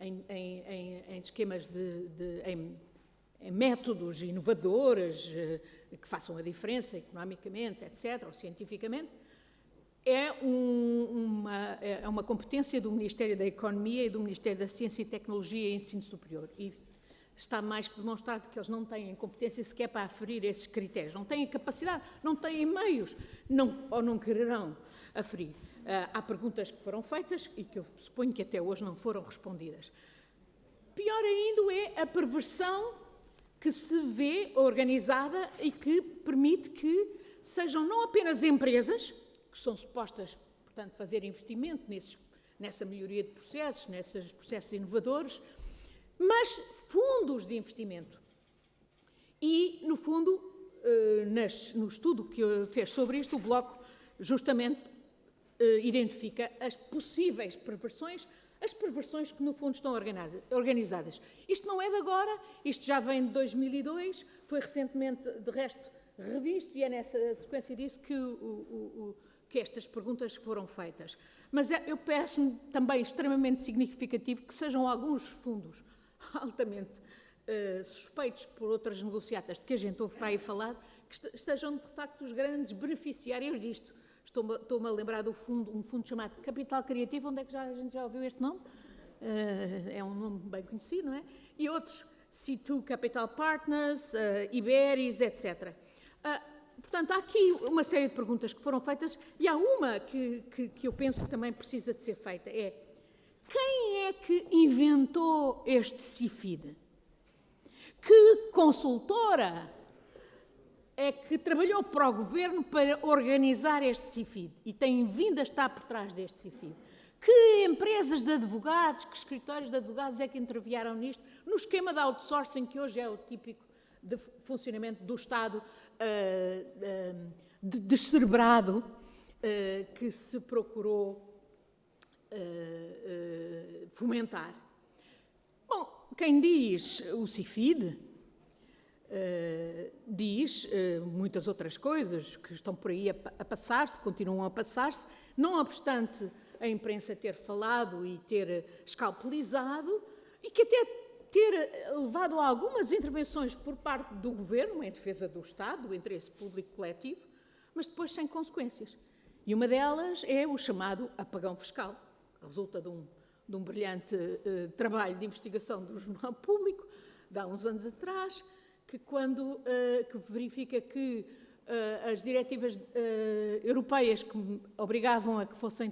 em, em, em, em, esquemas de, de em, métodos inovadores eh, que façam a diferença economicamente, etc., ou cientificamente, é, um, uma, é uma competência do Ministério da Economia e do Ministério da Ciência e Tecnologia e Ensino Superior. E está mais que demonstrado que eles não têm competência sequer para aferir esses critérios, não têm capacidade, não têm meios, não, ou não quererão aferir. Uh, há perguntas que foram feitas e que eu suponho que até hoje não foram respondidas. Pior ainda é a perversão que se vê organizada e que permite que sejam não apenas empresas, que são supostas, portanto, fazer investimento nesses, nessa melhoria de processos, nesses processos inovadores, mas fundos de investimento. E, no fundo, eh, no estudo que fez sobre isto, o Bloco justamente eh, identifica as possíveis perversões as perversões que, no fundo, estão organizadas. Isto não é de agora, isto já vem de 2002, foi recentemente, de resto, revisto, e é nessa sequência disso que, o, o, o, que estas perguntas foram feitas. Mas é, eu peço-me também extremamente significativo que sejam alguns fundos altamente uh, suspeitos por outras negociatas de que a gente ouve para aí falar, que estejam, de facto, os grandes beneficiários disto Estou-me estou a lembrar do fundo, um fundo chamado Capital Criativo, onde é que já, a gente já ouviu este nome? Uh, é um nome bem conhecido, não é? E outros, C2 Capital Partners, uh, Iberis, etc. Uh, ah, portanto, há aqui uma série de perguntas que foram feitas e há uma que, que, que eu penso que também precisa de ser feita, é quem é que inventou este CIFID? Que consultora é que trabalhou para o governo para organizar este CIFID e tem vindo a estar por trás deste CIFID. Que empresas de advogados, que escritórios de advogados é que intervieram nisto, no esquema de outsourcing, que hoje é o típico de funcionamento do Estado uh, uh, de, descerebrado, uh, que se procurou fomentar. Bom, quem diz o CIFID, Uh, diz uh, muitas outras coisas que estão por aí a, a passar-se, continuam a passar-se, não obstante a imprensa ter falado e ter escalpelizado e que até ter levado a algumas intervenções por parte do governo em defesa do Estado, do interesse público coletivo, mas depois sem consequências. E uma delas é o chamado apagão fiscal, resulta de um, de um brilhante uh, trabalho de investigação do Jornal Público, de há uns anos atrás, que quando uh, que verifica que uh, as diretivas uh, europeias que obrigavam a que fossem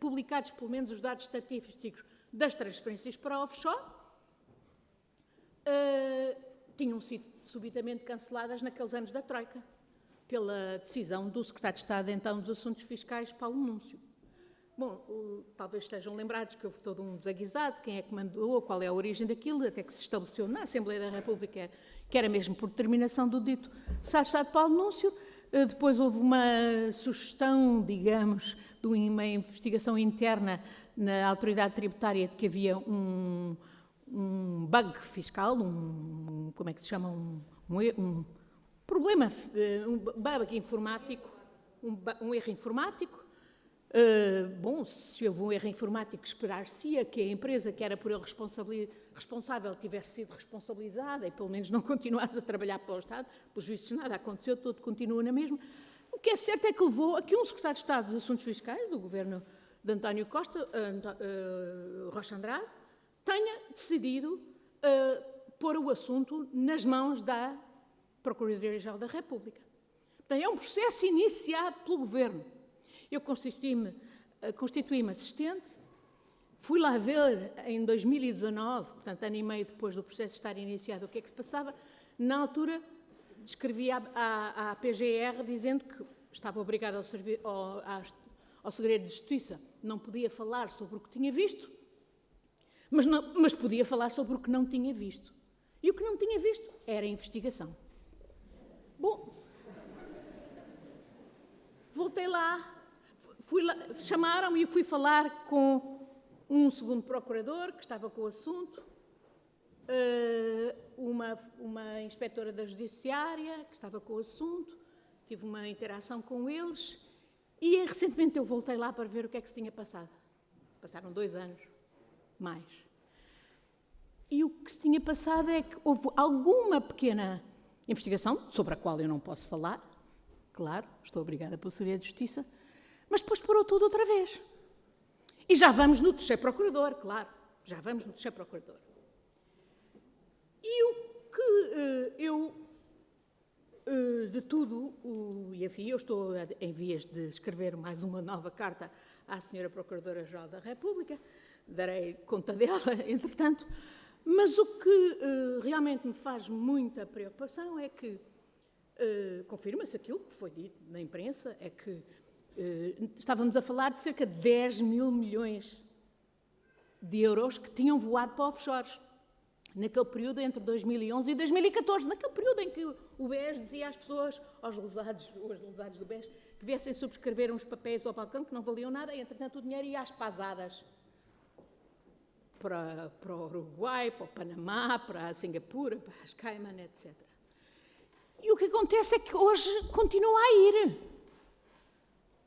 publicados pelo menos os dados estatísticos das transferências para offshore, tinham sido subitamente canceladas naqueles anos da Troika, pela decisão do Secretário de Estado, então, dos Assuntos Fiscais, Paulo Núncio. Bom, talvez estejam lembrados que houve todo um desaguisado, quem é que mandou, qual é a origem daquilo, até que se estabeleceu na Assembleia da República que era mesmo por determinação do dito Sá de Paulo Núncio, Eh, depois houve uma sugestão, digamos, de uma investigação interna na autoridade tributária de que havia um, um bug fiscal, um, como é que se chama, um, um problema, eh, um bug informático, um, um erro informático, Uh, bom, se houve um erro informático, esperar-se-ia que a empresa que era por ele responsável tivesse sido responsabilizada e pelo menos não continuasse a trabalhar para o Estado. Pelos vistos, nada aconteceu, tudo continua na mesma. O que é certo é que levou a que um secretário de Estado dos Assuntos Fiscais, do governo de António Costa, uh, uh, Rocha Andrade, tenha decidido pôr o assunto nas mãos da Procuradoria-Geral da República. Portanto, é um processo iniciado pelo governo eu constituí-me eh, constituí assistente, fui lá ver em 2019, portanto, ano e meio depois do processo estar iniciado, o que é que se passava. Na altura, escrevi à, à, à PGR dizendo que estava obrigada ao, ao, ao, segredo de justiça, não podia falar sobre o que tinha visto, mas, não, mas podia falar sobre o que não tinha visto. E o que não tinha visto era a investigação. Bom, voltei lá, lá, chamaram e fui falar com um segundo procurador que estava com o assunto, eh, uma, uma inspetora da judiciária que estava com o assunto, tive uma interação com eles e recentemente eu voltei lá para ver o que é que se tinha passado. Passaram dois anos, mais. E o que se tinha passado é que houve alguma pequena investigação, sobre a qual eu não posso falar, claro, estou obrigada pelo Segredo de Justiça, mas depois parou tudo outra vez. E já vamos no terceiro procurador, claro, já vamos no terceiro procurador. E o que uh, eu, uh, de tudo, e enfim, eu estou em vias de escrever mais uma nova carta à Senhora Procuradora-Geral da República, darei conta dela, entretanto, mas o que uh, realmente me faz muita preocupação é que confirma-se aquilo que foi dito na imprensa, é que eh, estávamos a falar de cerca de 10 mil milhões de euros que tinham voado para offshores. Naquele período entre 2011 e 2014, naquele período em que o BES dizia às pessoas, aos lesados, aos lesados do BES, que viessem subscrever uns papéis ao balcão que não valiam nada e, entretanto, o dinheiro ia às pasadas para, para o Uruguai, para o Panamá, para a Singapura, para as Cayman, etc. E o que acontece é que hoje continua a ir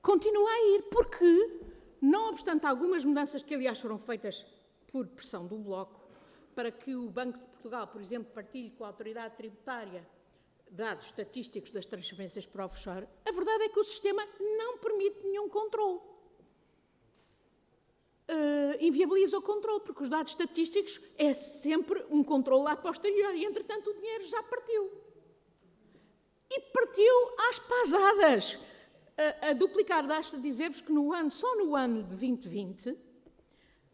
continua a ir, porque, não obstante algumas mudanças que, aliás, foram feitas por pressão do Bloco, para que o Banco de Portugal, por exemplo, partilhe com a autoridade tributária dados estatísticos das transferências para offshore, a verdade é que o sistema não permite nenhum controle. Uh, inviabiliza o controle, porque os dados estatísticos é sempre um controle a posterior e, entretanto, o dinheiro já partiu. E partiu às pasadas a, a duplicar, basta dizer-vos que no ano, só no ano de 2020,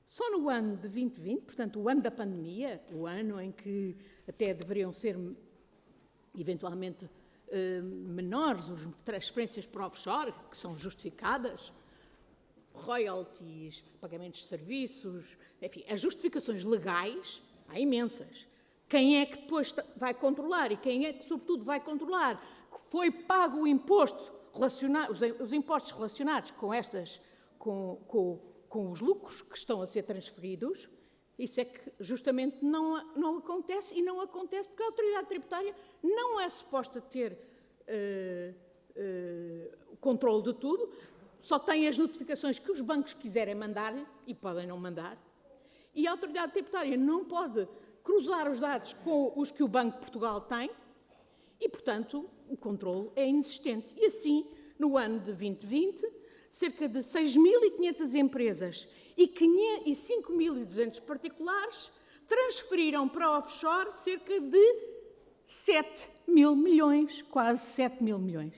só no ano de 2020, portanto, o ano da pandemia, o ano em que até deveriam ser eventualmente eh, menores as transferências para offshore, que são justificadas, royalties, pagamentos de serviços, enfim, as justificações legais, há imensas. Quem é que depois vai controlar e quem é que, sobretudo, vai controlar que foi pago o imposto os, os, impostos relacionados com estas, com, com, com os lucros que estão a ser transferidos, isso é que justamente não, não acontece e não acontece porque a autoridade tributária não é suposta ter uh, uh, controle de tudo, só tem as notificações que os bancos quiserem mandar e podem não mandar. E a autoridade tributária não pode cruzar os dados com os que o Banco de Portugal tem e, portanto, o controle é inexistente. E assim, no ano de 2020, cerca de 6.500 empresas e 5.200 particulares transferiram para offshore cerca de 7 mil milhões, quase 7 mil milhões.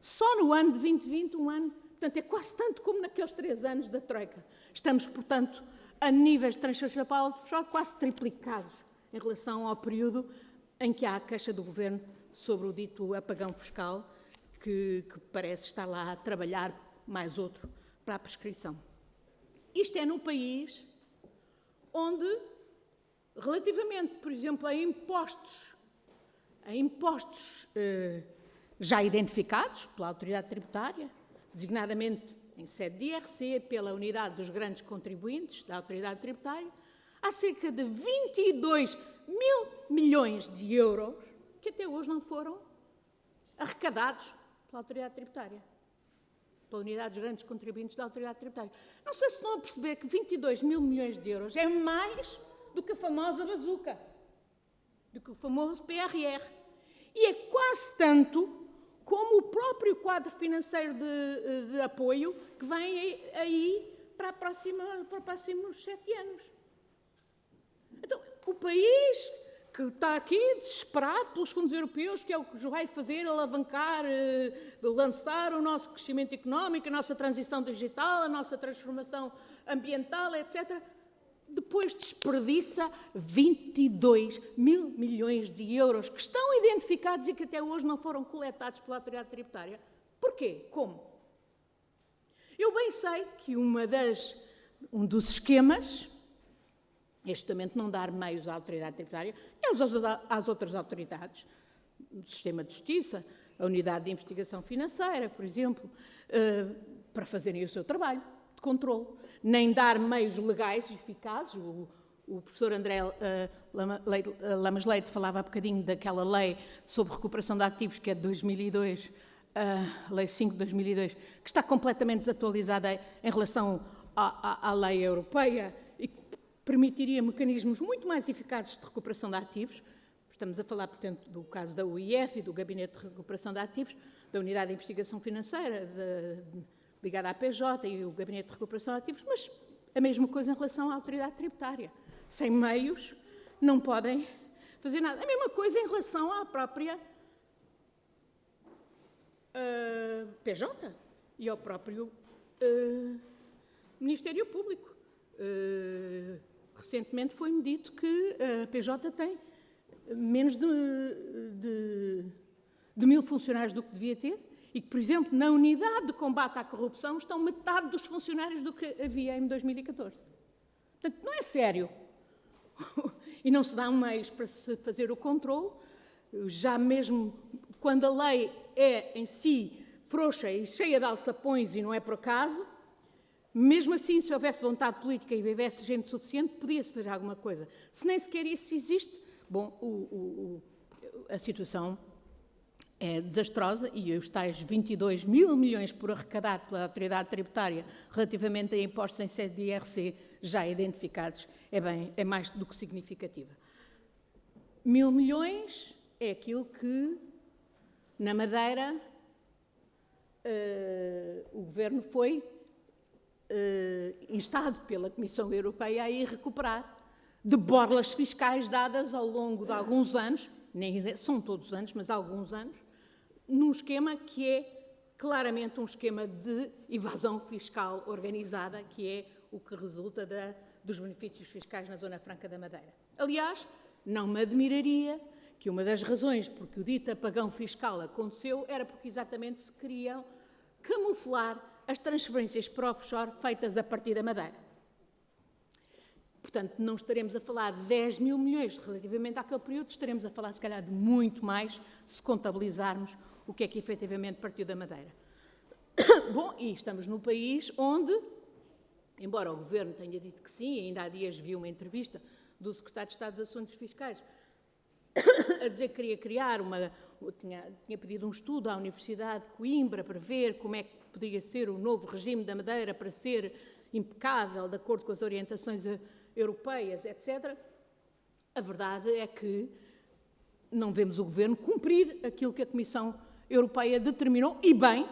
Só no ano de 2020, um ano, portanto, é quase tanto como naqueles três anos da Troika. Estamos, portanto, a níveis de transferência para offshore quase triplicados em relação ao período em que há a queixa do Governo sobre o dito apagão fiscal, que, que parece estar lá a trabalhar mais outro para a prescrição. Isto é no país onde, relativamente, por exemplo, a impostos, a impostos eh, já identificados pela autoridade tributária, designadamente em sede de IRC, pela unidade dos grandes contribuintes da autoridade tributária, há cerca de 22 mil milhões de euros que até hoje não foram arrecadados pela autoridade tributária, pela unidade dos grandes contribuintes da autoridade tributária. Não sei se estão a perceber que 22 mil milhões de euros é mais do que a famosa bazuca, do que o famoso PRR. E é quase tanto como o próprio quadro financeiro de, de apoio que vem aí para, próxima, para os próximos sete anos. Então, o país que está aqui desesperado pelos fundos europeus, que é o que vai fazer alavancar, eh, lançar o nosso crescimento económico, a nossa transição digital, a nossa transformação ambiental, etc depois desperdiça 22 mil milhões de euros que estão identificados e que até hoje não foram coletados pela autoridade tributária. Porquê? Como? Eu bem sei que uma das, um dos esquemas é justamente não dar meios à autoridade tributária e às outras autoridades, o sistema de justiça, a unidade de investigação financeira, por exemplo, eh, para fazerem o seu trabalho de controle. Nem dar meios legais eficazes. O, o professor André uh, Lamas Leite falava há bocadinho daquela lei sobre recuperação de ativos, que é de 2002, uh, eh, Lei 5 de 2002, que está completamente desatualizada em relação à, lei europeia permitiria mecanismos muito mais eficazes de recuperação de ativos. Estamos a falar, portanto, do caso da UIF e do Gabinete de Recuperação de Ativos, da Unidade de Investigação Financeira, de, ligada à PJ e o Gabinete de Recuperação de Ativos, mas a mesma coisa em relação à autoridade tributária. Sem meios, não podem fazer nada. A mesma coisa em relação à própria uh, ah, PJ e ao próprio uh, Ministério Público. Uh, recentemente foi-me dito que a PJ tem menos de, de, de mil funcionários do que devia ter e que, por exemplo, na unidade de combate à corrupção estão metade dos funcionários do que havia em 2014. Portanto, não é sério. e não se dá um meios para se fazer o controle, já mesmo quando a lei é em si frouxa e cheia de alçapões e não é por acaso, mesmo assim, se houvesse vontade política e houvesse gente suficiente, podia-se fazer alguma coisa. Se nem sequer isso existe, bom, o, o, a situação é desastrosa e os tais 22 mil milhões por arrecadar pela autoridade tributária relativamente a impostos em sede de IRC já identificados é, bem, é mais do que significativa. Mil milhões é aquilo que, na Madeira, uh, o Governo foi instado pela Comissão Europeia a ir recuperar de borlas fiscais dadas ao longo de alguns anos, nem são todos os anos, mas alguns anos, num esquema que é claramente um esquema de evasão fiscal organizada, que é o que resulta da, dos benefícios fiscais na Zona Franca da Madeira. Aliás, não me admiraria que uma das razões por que o dito apagão fiscal aconteceu era porque exatamente se queriam camuflar as transferências para offshore feitas a partir da Madeira. Portanto, não estaremos a falar de 10 mil milhões relativamente àquele período, estaremos a falar, se calhar, de muito mais se contabilizarmos o que é que efetivamente partiu da Madeira. Bom, e estamos num país onde, embora o Governo tenha dito que sim, ainda há dias vi uma entrevista do Secretário de Estado dos Assuntos Fiscais a dizer que queria criar uma. Tinha, tinha pedido um estudo à Universidade de Coimbra para ver como é que poderia ser o novo regime da Madeira para ser impecável, de acordo com as orientações europeias, etc., a verdade é que não vemos o Governo cumprir aquilo que a Comissão Europeia determinou, e bem,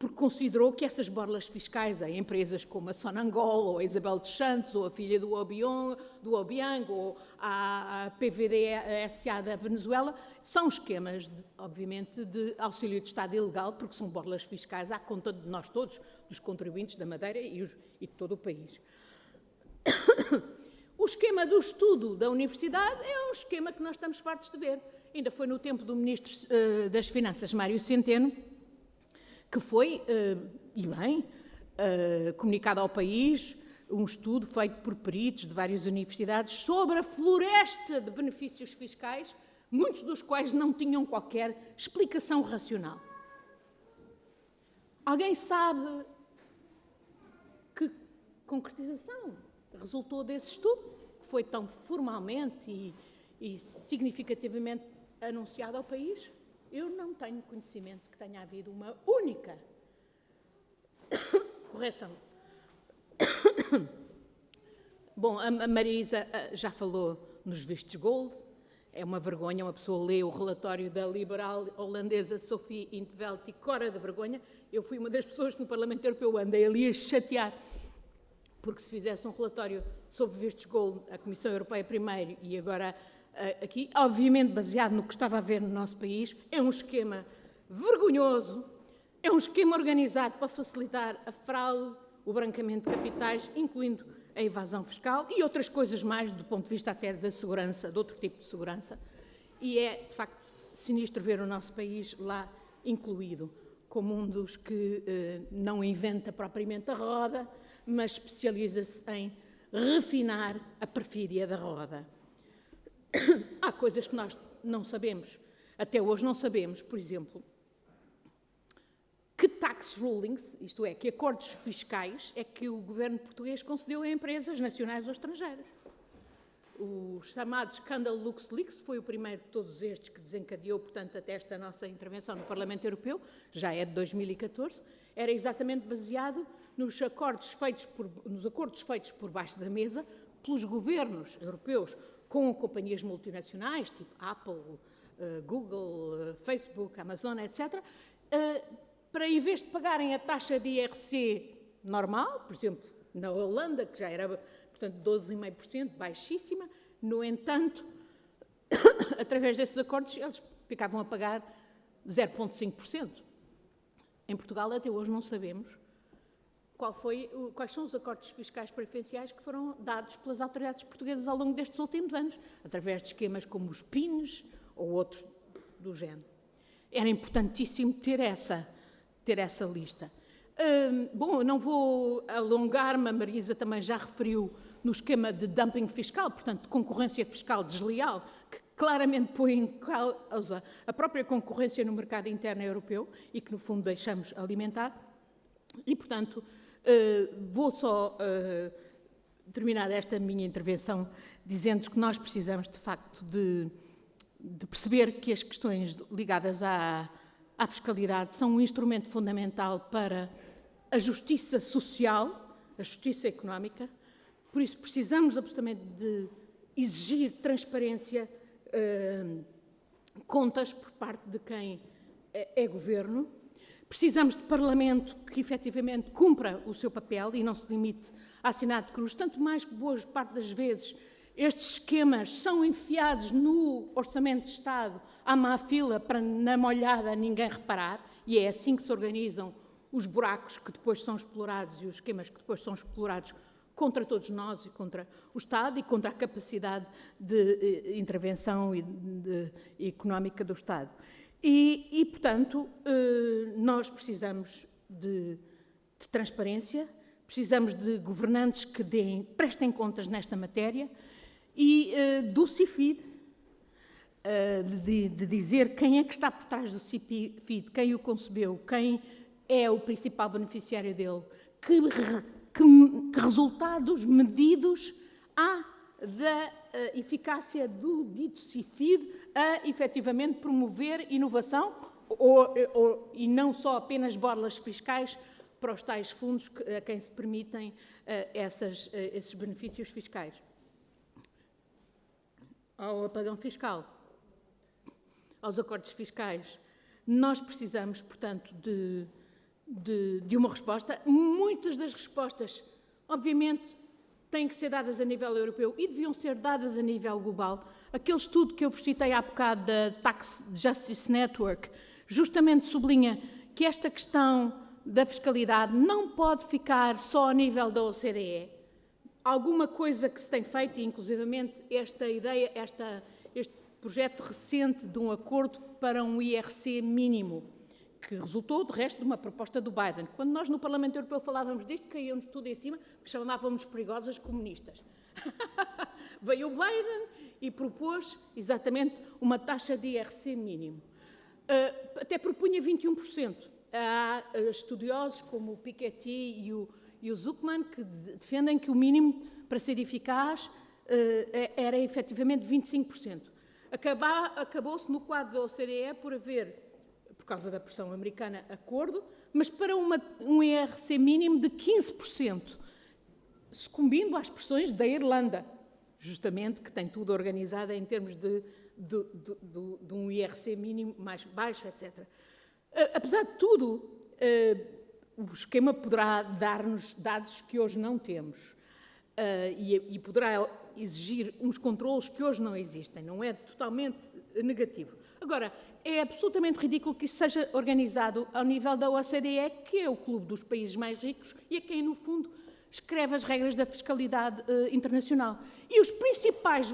porque considerou que essas borlas fiscais a empresas como a Sonangol, ou a Isabel dos Santos, ou a filha do Obiang, do Obiang ou a, PVD-SA da Venezuela, são esquemas, de, obviamente, de auxílio de Estado ilegal, porque são borlas fiscais à conta de nós todos, dos contribuintes da Madeira e, os, e de todo o país. O esquema do estudo da universidade é um esquema que nós estamos fartos de ver. Ainda foi no tempo do Ministro uh, das Finanças, Mário Centeno, que foi, uh, e bem, uh, comunicado ao país um estudo feito por peritos de várias universidades sobre a floresta de benefícios fiscais, muitos dos quais não tinham qualquer explicação racional. Alguém sabe que concretização resultou desse estudo, que foi tão formalmente e, e significativamente anunciado ao país? Eu não tenho conhecimento que tenha havido uma única correção. Bom, a Marisa já falou nos vistos gold. É uma vergonha uma pessoa ler o relatório da liberal holandesa Sophie Intveld e cora da vergonha. Eu fui uma das pessoas que no Parlamento Europeu andei ali a chatear, porque se fizesse um relatório sobre vistos gold, a Comissão Europeia primeiro e agora aqui, obviamente baseado no que estava a ver no nosso país, é um esquema vergonhoso, é um esquema organizado para facilitar a fraude, o branqueamento de capitais, incluindo a evasão fiscal e outras coisas mais do ponto de vista até da segurança, de outro tipo de segurança. E é, de facto, sinistro ver o nosso país lá incluído, como um dos que eh, não inventa propriamente a roda, mas especializa-se em refinar a perfídia da roda. Há coisas que nós não sabemos, até hoje não sabemos, por exemplo, que tax rulings, isto é, que acordos fiscais, é que o governo português concedeu a empresas nacionais ou estrangeiras. O chamado escândalo LuxLeaks foi o primeiro de todos estes que desencadeou, portanto, até esta nossa intervenção no Parlamento Europeu, já é de 2014, era exatamente baseado nos acordos feitos por, nos acordos feitos por baixo da mesa pelos governos europeus com companhias multinacionais, tipo Apple, uh, Google, uh, Facebook, Amazon, etc., eh, para, em vez de pagarem a taxa de IRC normal, por exemplo, na Holanda, que já era, portanto, 12,5%, baixíssima, no entanto, através desses acordos, eles ficavam a pagar 0,5%. Em Portugal, até hoje, não sabemos foi, quais são os acordos fiscais preferenciais que foram dados pelas autoridades portuguesas ao longo destes últimos anos, através de esquemas como os PINs ou outros do género. Era importantíssimo ter essa, ter essa lista. Hum, bom, não vou alongar-me, a Marisa também já referiu no esquema de dumping fiscal, portanto, de concorrência fiscal desleal, que claramente põe em causa a própria concorrência no mercado interno europeu e que, no fundo, deixamos alimentar. E, portanto, vou só uh, terminar esta minha intervenção dizendo que nós precisamos, de facto, de, de perceber que as questões ligadas à, à, fiscalidade são um instrumento fundamental para a justiça social, a justiça económica. Por isso, precisamos absolutamente de exigir transparência, uh, contas por parte de quem é, é governo Precisamos de Parlamento que efetivamente cumpra o seu papel e não se limite a assinar de cruz, tanto mais que boa parte das vezes estes esquemas são enfiados no Orçamento de Estado à má fila para, na molhada, ninguém reparar, e é assim que se organizam os buracos que depois são explorados e os esquemas que depois são explorados contra todos nós e contra o Estado e contra a capacidade de eh, intervenção económica do Estado. E, e portanto, eh, nós precisamos de, de, transparência, precisamos de governantes que deem, prestem contas nesta matéria e eh, do CIFID, eh, de, de, dizer quem é que está por trás do CIFID, quem o concebeu, quem é o principal beneficiário dele, que, que, que resultados medidos há da eficácia do dito CIFID a efetivamente promover inovação ou, ou, e não só apenas borlas fiscais para os tais fundos que, a quem se permitem uh, essas, uh, esses benefícios fiscais. Ao apagão fiscal, aos acordos fiscais, nós precisamos, portanto, de, de, de uma resposta. Muitas das respostas, obviamente, têm que ser dadas a nível europeu e deviam ser dadas a nível global. Aquele estudo que eu vos citei há bocado da Tax Justice Network justamente sublinha que esta questão da fiscalidade não pode ficar só a nível da OCDE. Alguma coisa que se tem feito, inclusivamente esta ideia, esta, este projeto recente de um acordo para um IRC mínimo, que resultou, de resto, de uma proposta do Biden. Quando nós no Parlamento Europeu falávamos disto, caíamos tudo em cima, chamávamos perigosas comunistas. Veio o Biden e propôs exatamente uma taxa de IRC mínimo. Uh, até propunha 21%. há eh, estudiosos como o Piketty e o, e o Zuckman que defendem que o mínimo para ser eficaz eh, é, era efetivamente 25%. Acabou-se no quadro da OCDE por haver, por causa da pressão americana, acordo, mas para uma, um IRC mínimo de 15%, sucumbindo às pressões da Irlanda, justamente, que tem tudo organizado em termos de, de, de, de um IRC mínimo mais baixo, etc. Apesar de tudo, o esquema poderá dar-nos dados que hoje não temos e, poderá exigir uns controlos que hoje não existem, não é totalmente negativo. Agora, é absolutamente ridículo que isso seja organizado ao nível da OCDE, que é o clube dos países mais ricos e a quem, no fundo, escreve as regras da fiscalidade uh, internacional. E os principais,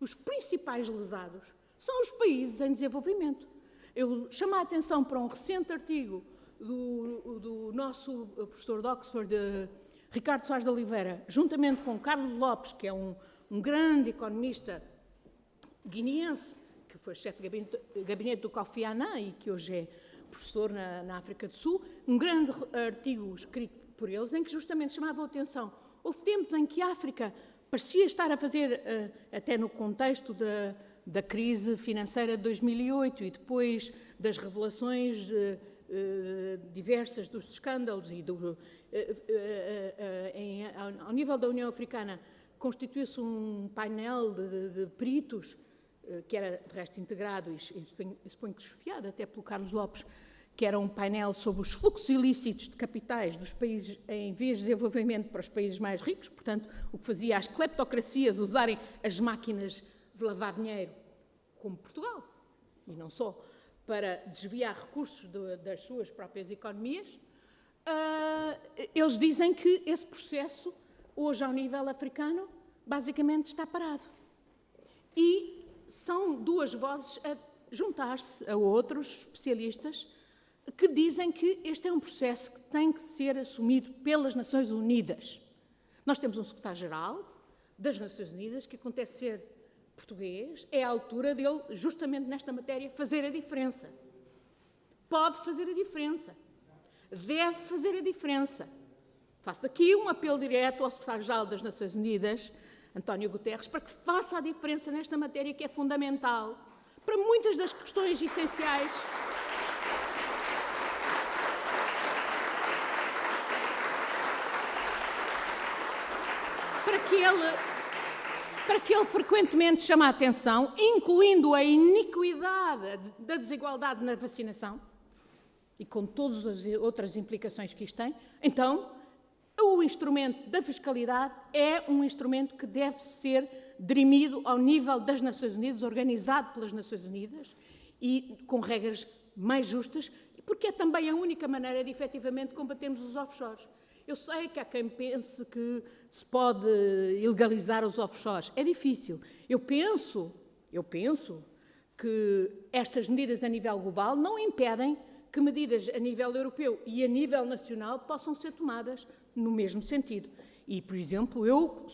os principais lesados são os países em desenvolvimento. Eu chamo a atenção para um recente artigo do, do nosso professor de Oxford, uh, Ricardo Soares de Oliveira, juntamente com Carlos Lopes, que é um, um grande economista guineense, que foi chefe de gabinete, gabinete do Kofi Annan e que hoje é professor na, na África do Sul, um grande artigo escrito por eles, em que justamente chamavam a atenção. Houve tempos em que a África parecia estar a fazer, eh, até no contexto da, da crise financeira de 2008 e depois das revelações eh, eh, diversas dos escândalos e do, em, ao nível da União Africana constituiu-se um painel de, de, peritos que era de resto integrado e suponho que desfiado até pelo Carlos Lopes que era um painel sobre os fluxos ilícitos de capitais dos países em vias de desenvolvimento para os países mais ricos, portanto, o que fazia as cleptocracias usarem as máquinas de lavar dinheiro, como Portugal, e não só, para desviar recursos de, das suas próprias economias, uh, eles dizem que esse processo, hoje ao nível africano, basicamente está parado. E são duas vozes a juntar-se a outros especialistas que dizem que este é um processo que tem que ser assumido pelas Nações Unidas. Nós temos um secretário-geral das Nações Unidas que acontece ser português, é a altura dele, justamente nesta matéria, fazer a diferença. Pode fazer a diferença. Deve fazer a diferença. Faço aqui um apelo direto ao secretário-geral das Nações Unidas, António Guterres, para que faça a diferença nesta matéria que é fundamental para muitas das questões essenciais para que ele, para que ele frequentemente chame a atenção, incluindo a iniquidade da desigualdade na vacinação, e com todas as outras implicações que isto tem, então o instrumento da fiscalidade é um instrumento que deve ser dirimido ao nível das Nações Unidas, organizado pelas Nações Unidas e com regras mais justas, porque é também a única maneira de efetivamente combatermos os offshores. Eu sei que há quem pense que se pode ilegalizar os offshores. É difícil. Eu penso, eu penso que estas medidas a nível global não impedem que medidas a nível europeu e a nível nacional possam ser tomadas no mesmo sentido. E, por exemplo, eu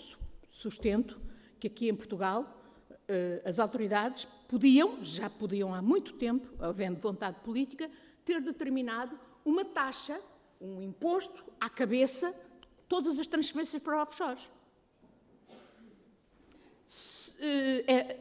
sustento que aqui em Portugal eh, as autoridades podiam, já podiam há muito tempo, havendo vontade política, ter determinado uma taxa um imposto à cabeça todas as transferências para offshores. Se, é,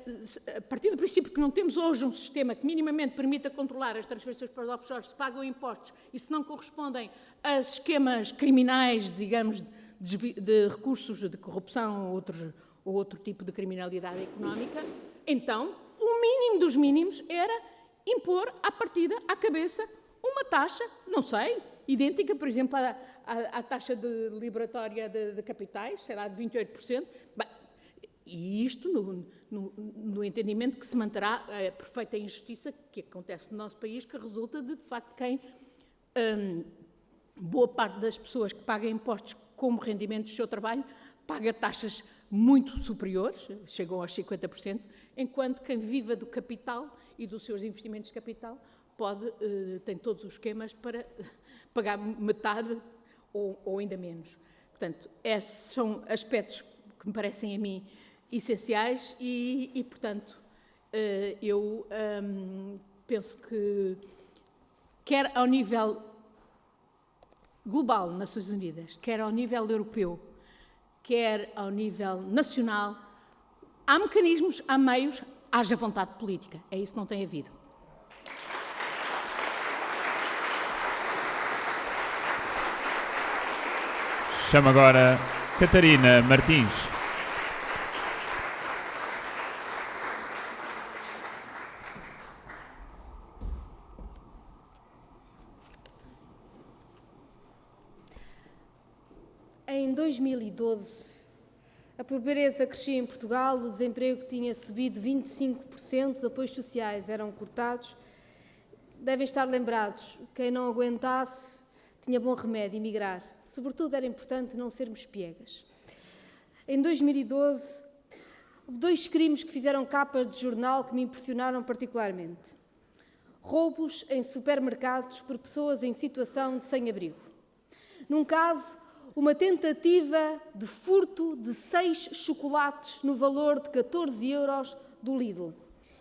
a partir do princípio que não temos hoje um sistema que minimamente permita controlar as transferências para offshores, se pagam impostos e se não correspondem a esquemas criminais, digamos, de, de recursos de corrupção ou, outros, ou outro tipo de criminalidade económica, então o mínimo dos mínimos era impor à partida, à cabeça, uma taxa, não sei, idêntica, por exemplo, à, à, à taxa de liberatória de, de, capitais, sei lá, de 28%. Bem, e isto no, no, no, entendimento que se manterá a perfeita injustiça que acontece no nosso país, que resulta de, de facto, quem hum, boa parte das pessoas que pagam impostos como rendimento do seu trabalho paga taxas muito superiores, chegam aos 50%, enquanto quem viva do capital e dos seus investimentos de capital pode, uh, tem todos os esquemas para pagar metade ou, ou ainda menos. Portanto, esses são aspectos que me parecem a mim essenciais e, e portanto, uh, eu um, penso que, quer ao nível global, Nações Unidas, quer ao nível europeu, quer ao nível nacional, há mecanismos, há meios, haja vontade política. É isso que não tem havido. Chama agora Catarina Martins. Em 2012, a pobreza crescia em Portugal, o desemprego tinha subido 25%, os apoios sociais eram cortados. Devem estar lembrados, quem não aguentasse tinha bom remédio emigrar. Sobretudo era importante não sermos piegas. Em 2012, houve dois crimes que fizeram capas de jornal que me impressionaram particularmente. Roubos em supermercados por pessoas em situação de sem-abrigo. Num caso, uma tentativa de furto de seis chocolates no valor de 14 euros do Lidl.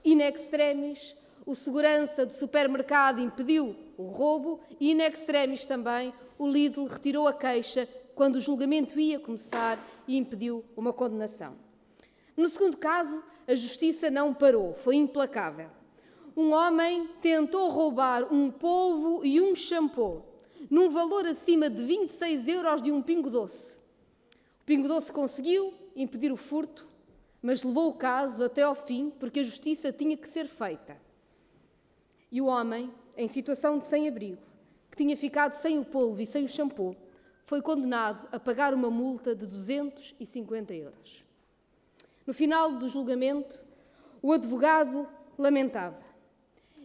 In extremis, o segurança de supermercado impediu o roubo e, in extremis também, o Lidl retirou a queixa quando o julgamento ia começar e impediu uma condenação. No segundo caso, a justiça não parou, foi implacável. Um homem tentou roubar um polvo e um shampoo num valor acima de 26 euros de um pingo doce. O pingo doce conseguiu impedir o furto, mas levou o caso até ao fim porque a justiça tinha que ser feita. E o homem, em situação de sem-abrigo, que tinha ficado sem o polvo e sem o shampoo, foi condenado a pagar uma multa de 250 euros. No final do julgamento, o advogado lamentava: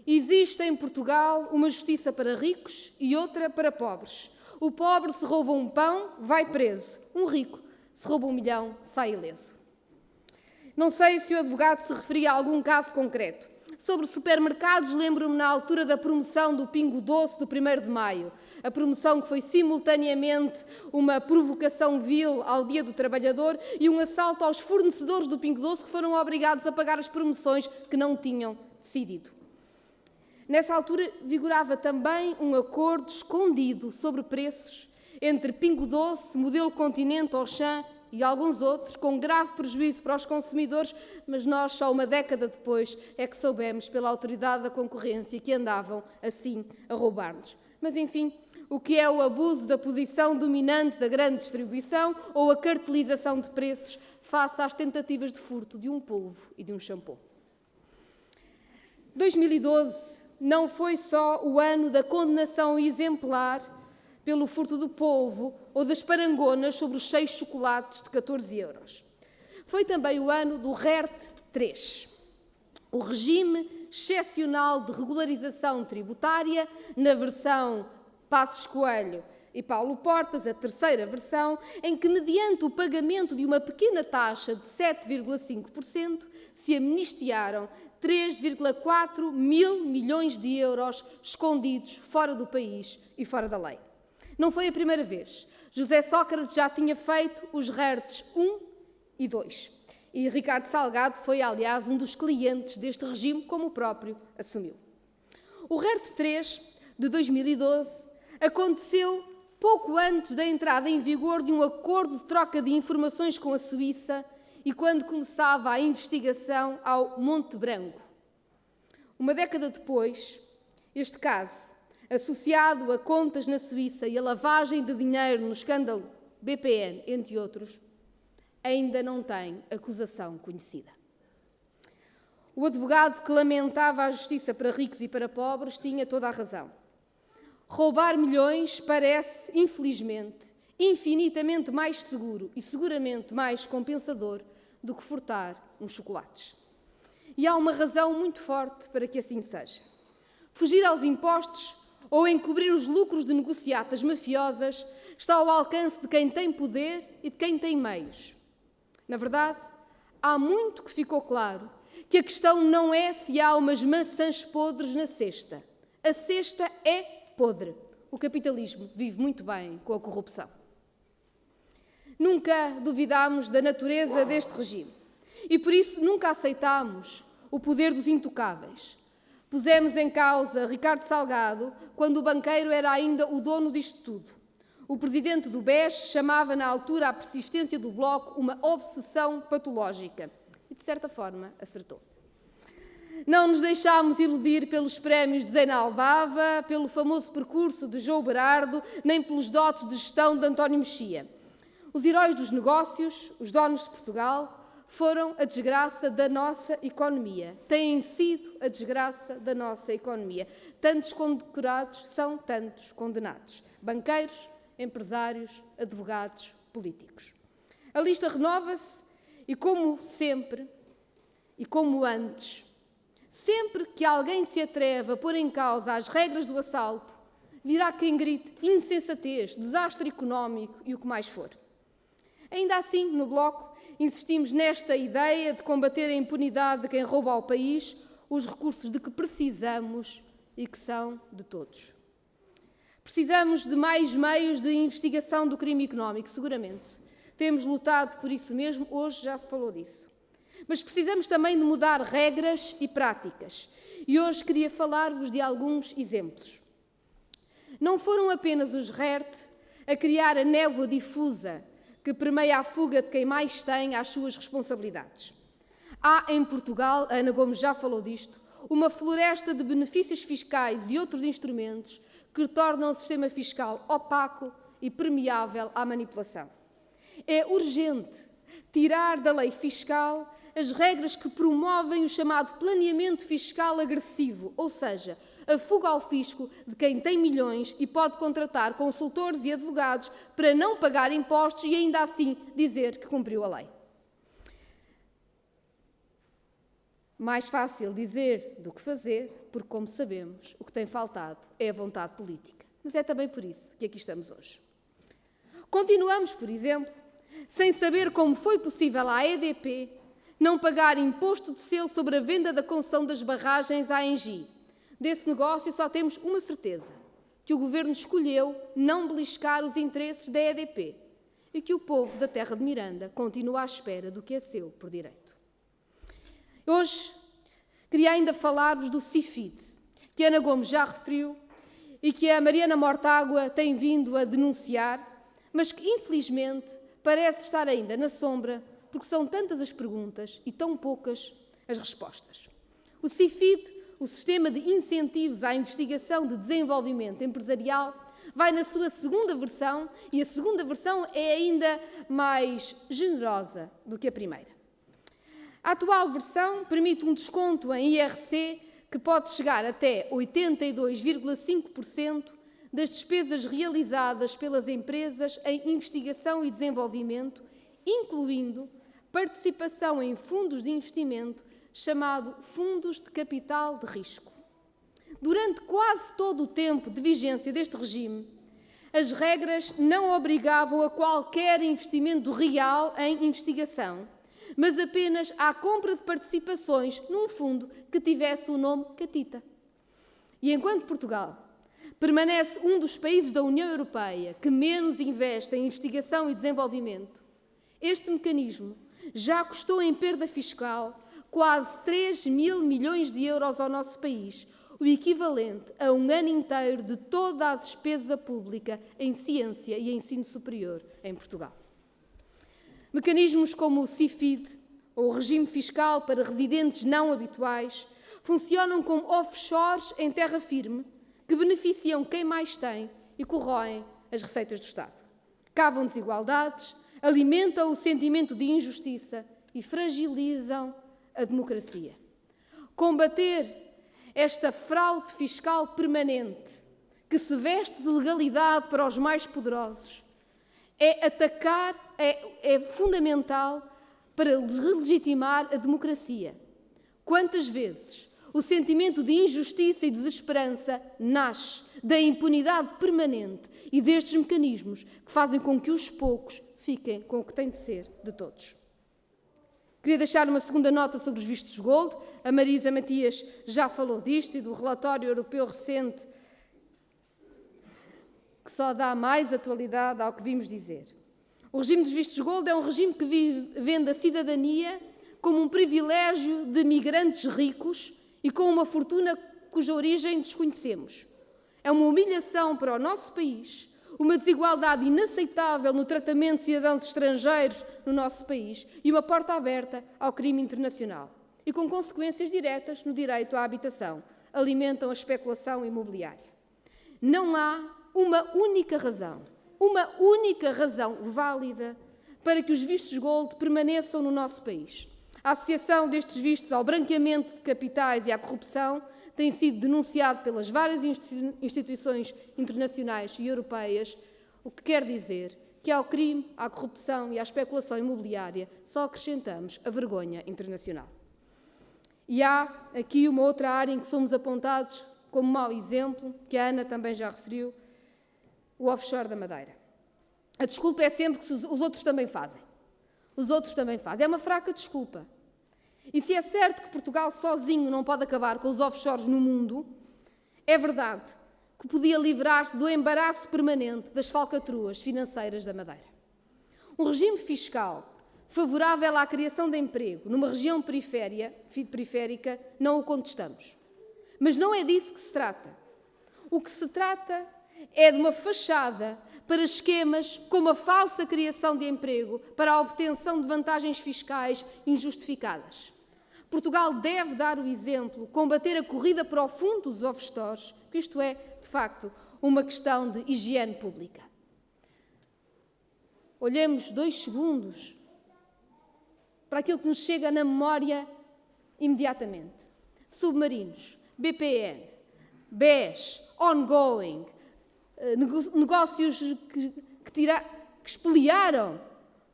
Existe em Portugal uma justiça para ricos e outra para pobres. O pobre, se rouba um pão, vai preso. Um rico, se rouba um milhão, sai ileso. Não sei se o advogado se referia a algum caso concreto. Sobre supermercados, lembro-me na altura da promoção do Pingo Doce do 1 de Maio. A promoção que foi simultaneamente uma provocação vil ao Dia do Trabalhador e um assalto aos fornecedores do Pingo Doce que foram obrigados a pagar as promoções que não tinham decidido. Nessa altura vigorava também um acordo escondido sobre preços entre Pingo Doce, Modelo Continente, Auchan e alguns outros, com grave prejuízo para os consumidores, mas nós, só uma década depois, é que soubemos pela autoridade da concorrência que andavam assim a roubar-nos. Mas, enfim, o que é o abuso da posição dominante da grande distribuição ou a cartelização de preços face às tentativas de furto de um polvo e de um shampoo. 2012 não foi só o ano da condenação exemplar pelo furto do polvo ou das parangonas sobre os seis chocolates de 14 euros. Foi também o ano do RERT 3, o regime excepcional de regularização tributária, na versão Passos Coelho e Paulo Portas, a terceira versão, em que, mediante o pagamento de uma pequena taxa de 7,5%, se amnistiaram 3,4 mil milhões de euros escondidos fora do país e fora da lei. Não foi a primeira vez. José Sócrates já tinha feito os RERTs 1 e 2. E Ricardo Salgado foi, aliás, um dos clientes deste regime, como o próprio assumiu. O RERT 3 de 2012 aconteceu pouco antes da entrada em vigor de um acordo de troca de informações com a Suíça e quando começava a investigação ao Monte Branco. Uma década depois, este caso associado a contas na Suíça e a lavagem de dinheiro no escândalo BPN, entre outros, ainda não tem acusação conhecida. O advogado que lamentava a justiça para ricos e para pobres tinha toda a razão. Roubar milhões parece, infelizmente, infinitamente mais seguro e seguramente mais compensador do que furtar uns chocolates. E há uma razão muito forte para que assim seja. Fugir aos impostos ou encobrir os lucros de negociatas mafiosas está ao alcance de quem tem poder e de quem tem meios. Na verdade, há muito que ficou claro que a questão não é se há umas maçãs podres na cesta. A cesta é podre. O capitalismo vive muito bem com a corrupção. Nunca duvidámos da natureza deste regime e por isso nunca aceitámos o poder dos intocáveis, Pusemos em causa Ricardo Salgado quando o banqueiro era ainda o dono disto tudo. O presidente do BES chamava na altura a persistência do Bloco uma obsessão patológica. E, de certa forma, acertou. Não nos deixámos iludir pelos prémios de Zena Albava, pelo famoso percurso de João Berardo, nem pelos dotes de gestão de António Mexia. Os heróis dos negócios, os donos de Portugal, foram a desgraça da nossa economia. Têm sido a desgraça da nossa economia. Tantos condecorados são tantos condenados. Banqueiros, empresários, advogados, políticos. A lista renova-se e, como sempre, e como antes, sempre que alguém se atreve a pôr em causa as regras do assalto, virá quem grite insensatez, desastre económico e o que mais for. Ainda assim, no Bloco, insistimos nesta ideia de combater a impunidade de quem rouba ao país os recursos de que precisamos e que são de todos. Precisamos de mais meios de investigação do crime económico, seguramente. Temos lutado por isso mesmo, hoje já se falou disso. Mas precisamos também de mudar regras e práticas. E hoje queria falar-vos de alguns exemplos. Não foram apenas os RERT a criar a névoa difusa que permeia a fuga de quem mais tem às suas responsabilidades. Há em Portugal, a Ana Gomes já falou disto, uma floresta de benefícios fiscais e outros instrumentos que tornam o sistema fiscal opaco e permeável à manipulação. É urgente tirar da lei fiscal as regras que promovem o chamado planeamento fiscal agressivo, ou seja, a fuga ao fisco de quem tem milhões e pode contratar consultores e advogados para não pagar impostos e ainda assim dizer que cumpriu a lei. Mais fácil dizer do que fazer, porque, como sabemos, o que tem faltado é a vontade política. Mas é também por isso que aqui estamos hoje. Continuamos, por exemplo, sem saber como foi possível à EDP não pagar imposto de selo sobre a venda da concessão das barragens à Engie, Desse negócio só temos uma certeza: que o governo escolheu não beliscar os interesses da EDP e que o povo da terra de Miranda continua à espera do que é seu por direito. Hoje queria ainda falar-vos do CIFID, que Ana Gomes já referiu e que a Mariana Mortágua tem vindo a denunciar, mas que infelizmente parece estar ainda na sombra porque são tantas as perguntas e tão poucas as respostas. O CIFID o sistema de incentivos à investigação de desenvolvimento empresarial vai na sua segunda versão e a segunda versão é ainda mais generosa do que a primeira. A atual versão permite um desconto em IRC que pode chegar até 82,5% das despesas realizadas pelas empresas em investigação e desenvolvimento, incluindo participação em fundos de investimento chamado Fundos de Capital de Risco. Durante quase todo o tempo de vigência deste regime, as regras não obrigavam a qualquer investimento real em investigação, mas apenas à compra de participações num fundo que tivesse o nome Catita. E enquanto Portugal permanece um dos países da União Europeia que menos investe em investigação e desenvolvimento, este mecanismo já custou em perda fiscal quase 3 mil milhões de euros ao nosso país, o equivalente a um ano inteiro de toda a despesa pública em ciência e ensino superior em Portugal. Mecanismos como o CIFID, ou o regime fiscal para residentes não habituais, funcionam como offshores em terra firme que beneficiam quem mais tem e corroem as receitas do Estado. Cavam desigualdades, alimentam o sentimento de injustiça e fragilizam a democracia. Combater esta fraude fiscal permanente que se veste de legalidade para os mais poderosos é atacar, é, é fundamental para deslegitimar a democracia. Quantas vezes o sentimento de injustiça e desesperança nasce da impunidade permanente e destes mecanismos que fazem com que os poucos fiquem com o que tem de ser de todos. Queria deixar uma segunda nota sobre os vistos gold. A Marisa Matias já falou disto e do relatório europeu recente, que só dá mais atualidade ao que vimos dizer. O regime dos vistos gold é um regime que vende a cidadania como um privilégio de migrantes ricos e com uma fortuna cuja origem desconhecemos. É uma humilhação para o nosso país uma desigualdade inaceitável no tratamento de cidadãos estrangeiros no nosso país e uma porta aberta ao crime internacional. E com consequências diretas no direito à habitação. Alimentam a especulação imobiliária. Não há uma única razão, uma única razão válida para que os vistos gold permaneçam no nosso país. A associação destes vistos ao branqueamento de capitais e à corrupção tem sido denunciado pelas várias instituições internacionais e europeias, o que quer dizer que ao crime, à corrupção e à especulação imobiliária só acrescentamos a vergonha internacional. E há aqui uma outra área em que somos apontados como mau exemplo, que a Ana também já referiu, o offshore da Madeira. A desculpa é sempre que os outros também fazem. Os outros também fazem. É uma fraca desculpa. E se é certo que Portugal sozinho não pode acabar com os offshores no mundo, é verdade que podia livrar-se do embaraço permanente das falcatruas financeiras da Madeira. Um regime fiscal favorável à criação de emprego numa região periférica não o contestamos. Mas não é disso que se trata. O que se trata é de uma fachada para esquemas como a falsa criação de emprego para a obtenção de vantagens fiscais injustificadas. Portugal deve dar o exemplo, combater a corrida para o fundo dos offshores, que isto é, de facto, uma questão de higiene pública. Olhemos dois segundos para aquilo que nos chega na memória imediatamente. Submarinos, BPN, BES, ongoing, eh, negócios que, que, tira, que espoliaram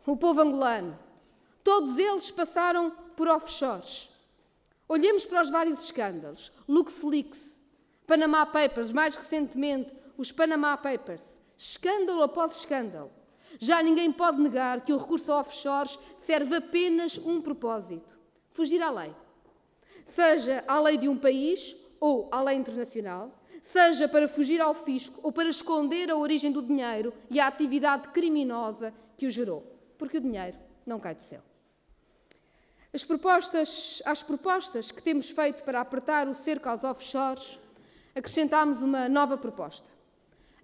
o povo angolano. Todos eles passaram por offshores. Olhemos para os vários escândalos. LuxLeaks, Panama Papers, mais recentemente os Panama Papers. Escândalo após escândalo. Já ninguém pode negar que o recurso a offshores serve apenas um propósito: fugir à lei. Seja à lei de um país ou à lei internacional, seja para fugir ao fisco ou para esconder a origem do dinheiro e a atividade criminosa que o gerou, porque o dinheiro não cai do céu. As propostas, às propostas que temos feito para apertar o cerco aos offshores, acrescentámos uma nova proposta.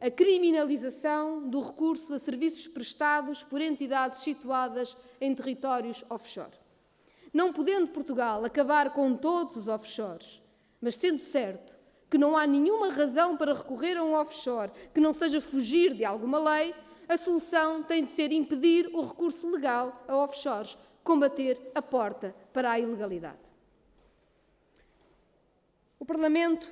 A criminalização do recurso a serviços prestados por entidades situadas em territórios offshore. Não podendo Portugal acabar com todos os offshores, mas sendo certo que não há nenhuma razão para recorrer a um offshore que não seja fugir de alguma lei, a solução tem de ser impedir o recurso legal a offshores, combater a porta para a ilegalidade. O Parlamento,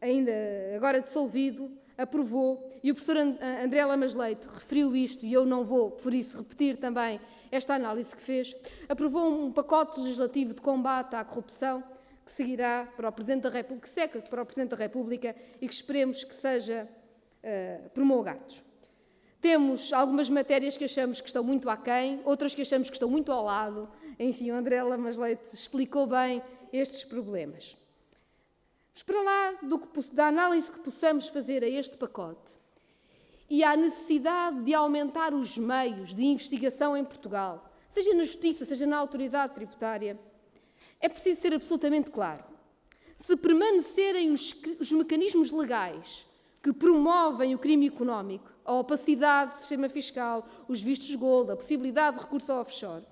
ainda agora dissolvido, aprovou, e o professor André Lamas Leite referiu isto, e eu não vou, por isso, repetir também esta análise que fez, aprovou um pacote legislativo de combate à corrupção que seguirá para o Presidente da República, que seca para o Presidente da República e que esperemos que seja uh, promulgado. Temos algumas matérias que achamos que estão muito aquém, outras que achamos que estão muito ao lado. Enfim, o André Lamas Leite explicou bem estes problemas. Mas para lá do que, da análise que possamos fazer a este pacote e à necessidade de aumentar os meios de investigação em Portugal, seja na Justiça, seja na Autoridade Tributária, é preciso ser absolutamente claro. Se permanecerem os, os mecanismos legais que promovem o crime económico, a opacidade do sistema fiscal, os vistos gold, a possibilidade de recurso ao offshore,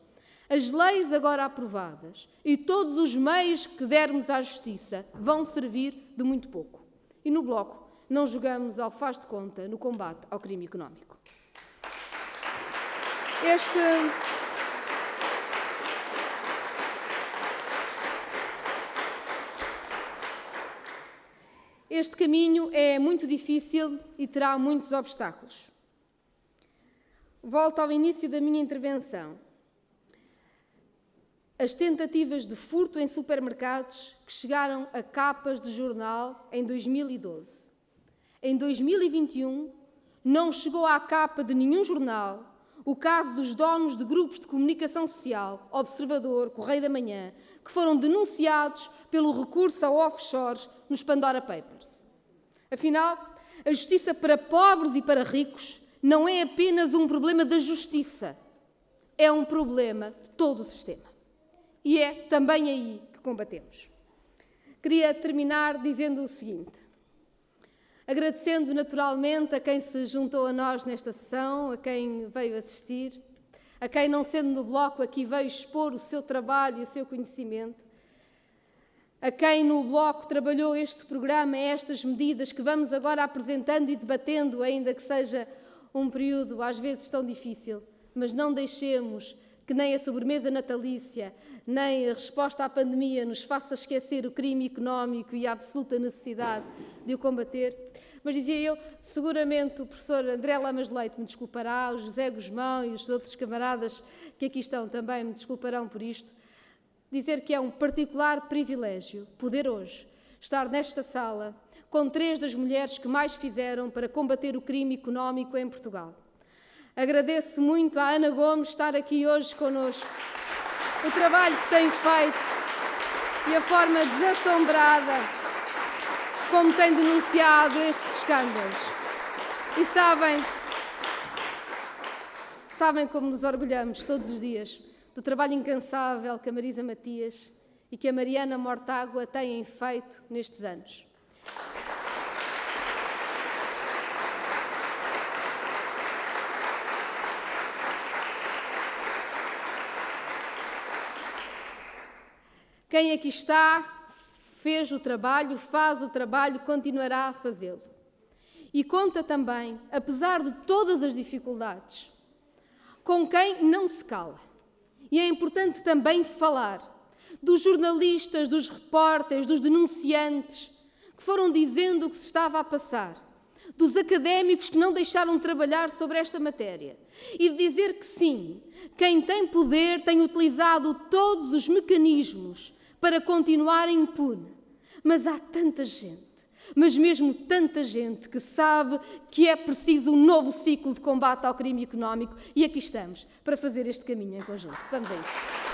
as leis agora aprovadas e todos os meios que dermos à justiça vão servir de muito pouco. E no Bloco não jogamos ao faz de conta no combate ao crime económico. Este. Este caminho é muito difícil e terá muitos obstáculos. Volto ao início da minha intervenção. As tentativas de furto em supermercados que chegaram a capas de jornal em 2012. Em 2021, não chegou à capa de nenhum jornal o caso dos donos de grupos de comunicação social, Observador, Correio da Manhã, que foram denunciados pelo recurso a offshores nos Pandora Papers. Afinal, a justiça para pobres e para ricos não é apenas um problema da justiça, é um problema de todo o sistema. E é também aí que combatemos. Queria terminar dizendo o seguinte: Agradecendo naturalmente a quem se juntou a nós nesta sessão, a quem veio assistir, a quem, não sendo no bloco, aqui veio expor o seu trabalho e o seu conhecimento, a quem no bloco trabalhou este programa, estas medidas que vamos agora apresentando e debatendo, ainda que seja um período às vezes tão difícil, mas não deixemos que nem a sobremesa natalícia, nem a resposta à pandemia nos faça esquecer o crime económico e a absoluta necessidade de o combater. Mas dizia eu, seguramente o professor André Lamas Leite me desculpará, o José Guzmão e os outros camaradas que aqui estão também me desculparão por isto, dizer que é um particular privilégio poder hoje estar nesta sala com três das mulheres que mais fizeram para combater o crime económico em Portugal. Agradeço muito à Ana Gomes estar aqui hoje connosco. O trabalho que tem feito e a forma desassombrada como tem denunciado estes escândalos. E sabem, sabem como nos orgulhamos todos os dias do trabalho incansável que a Marisa Matias e que a Mariana Mortágua têm feito nestes anos. Quem aqui está fez o trabalho, faz o trabalho, continuará a fazê-lo. E conta também, apesar de todas as dificuldades, com quem não se cala. E é importante também falar dos jornalistas, dos repórteres, dos denunciantes que foram dizendo o que se estava a passar, dos académicos que não deixaram de trabalhar sobre esta matéria e de dizer que sim, quem tem poder tem utilizado todos os mecanismos para continuar impune. Mas há tanta gente, mas mesmo tanta gente que sabe que é preciso um novo ciclo de combate ao crime económico e aqui estamos para fazer este caminho em conjunto. Vamos a isso.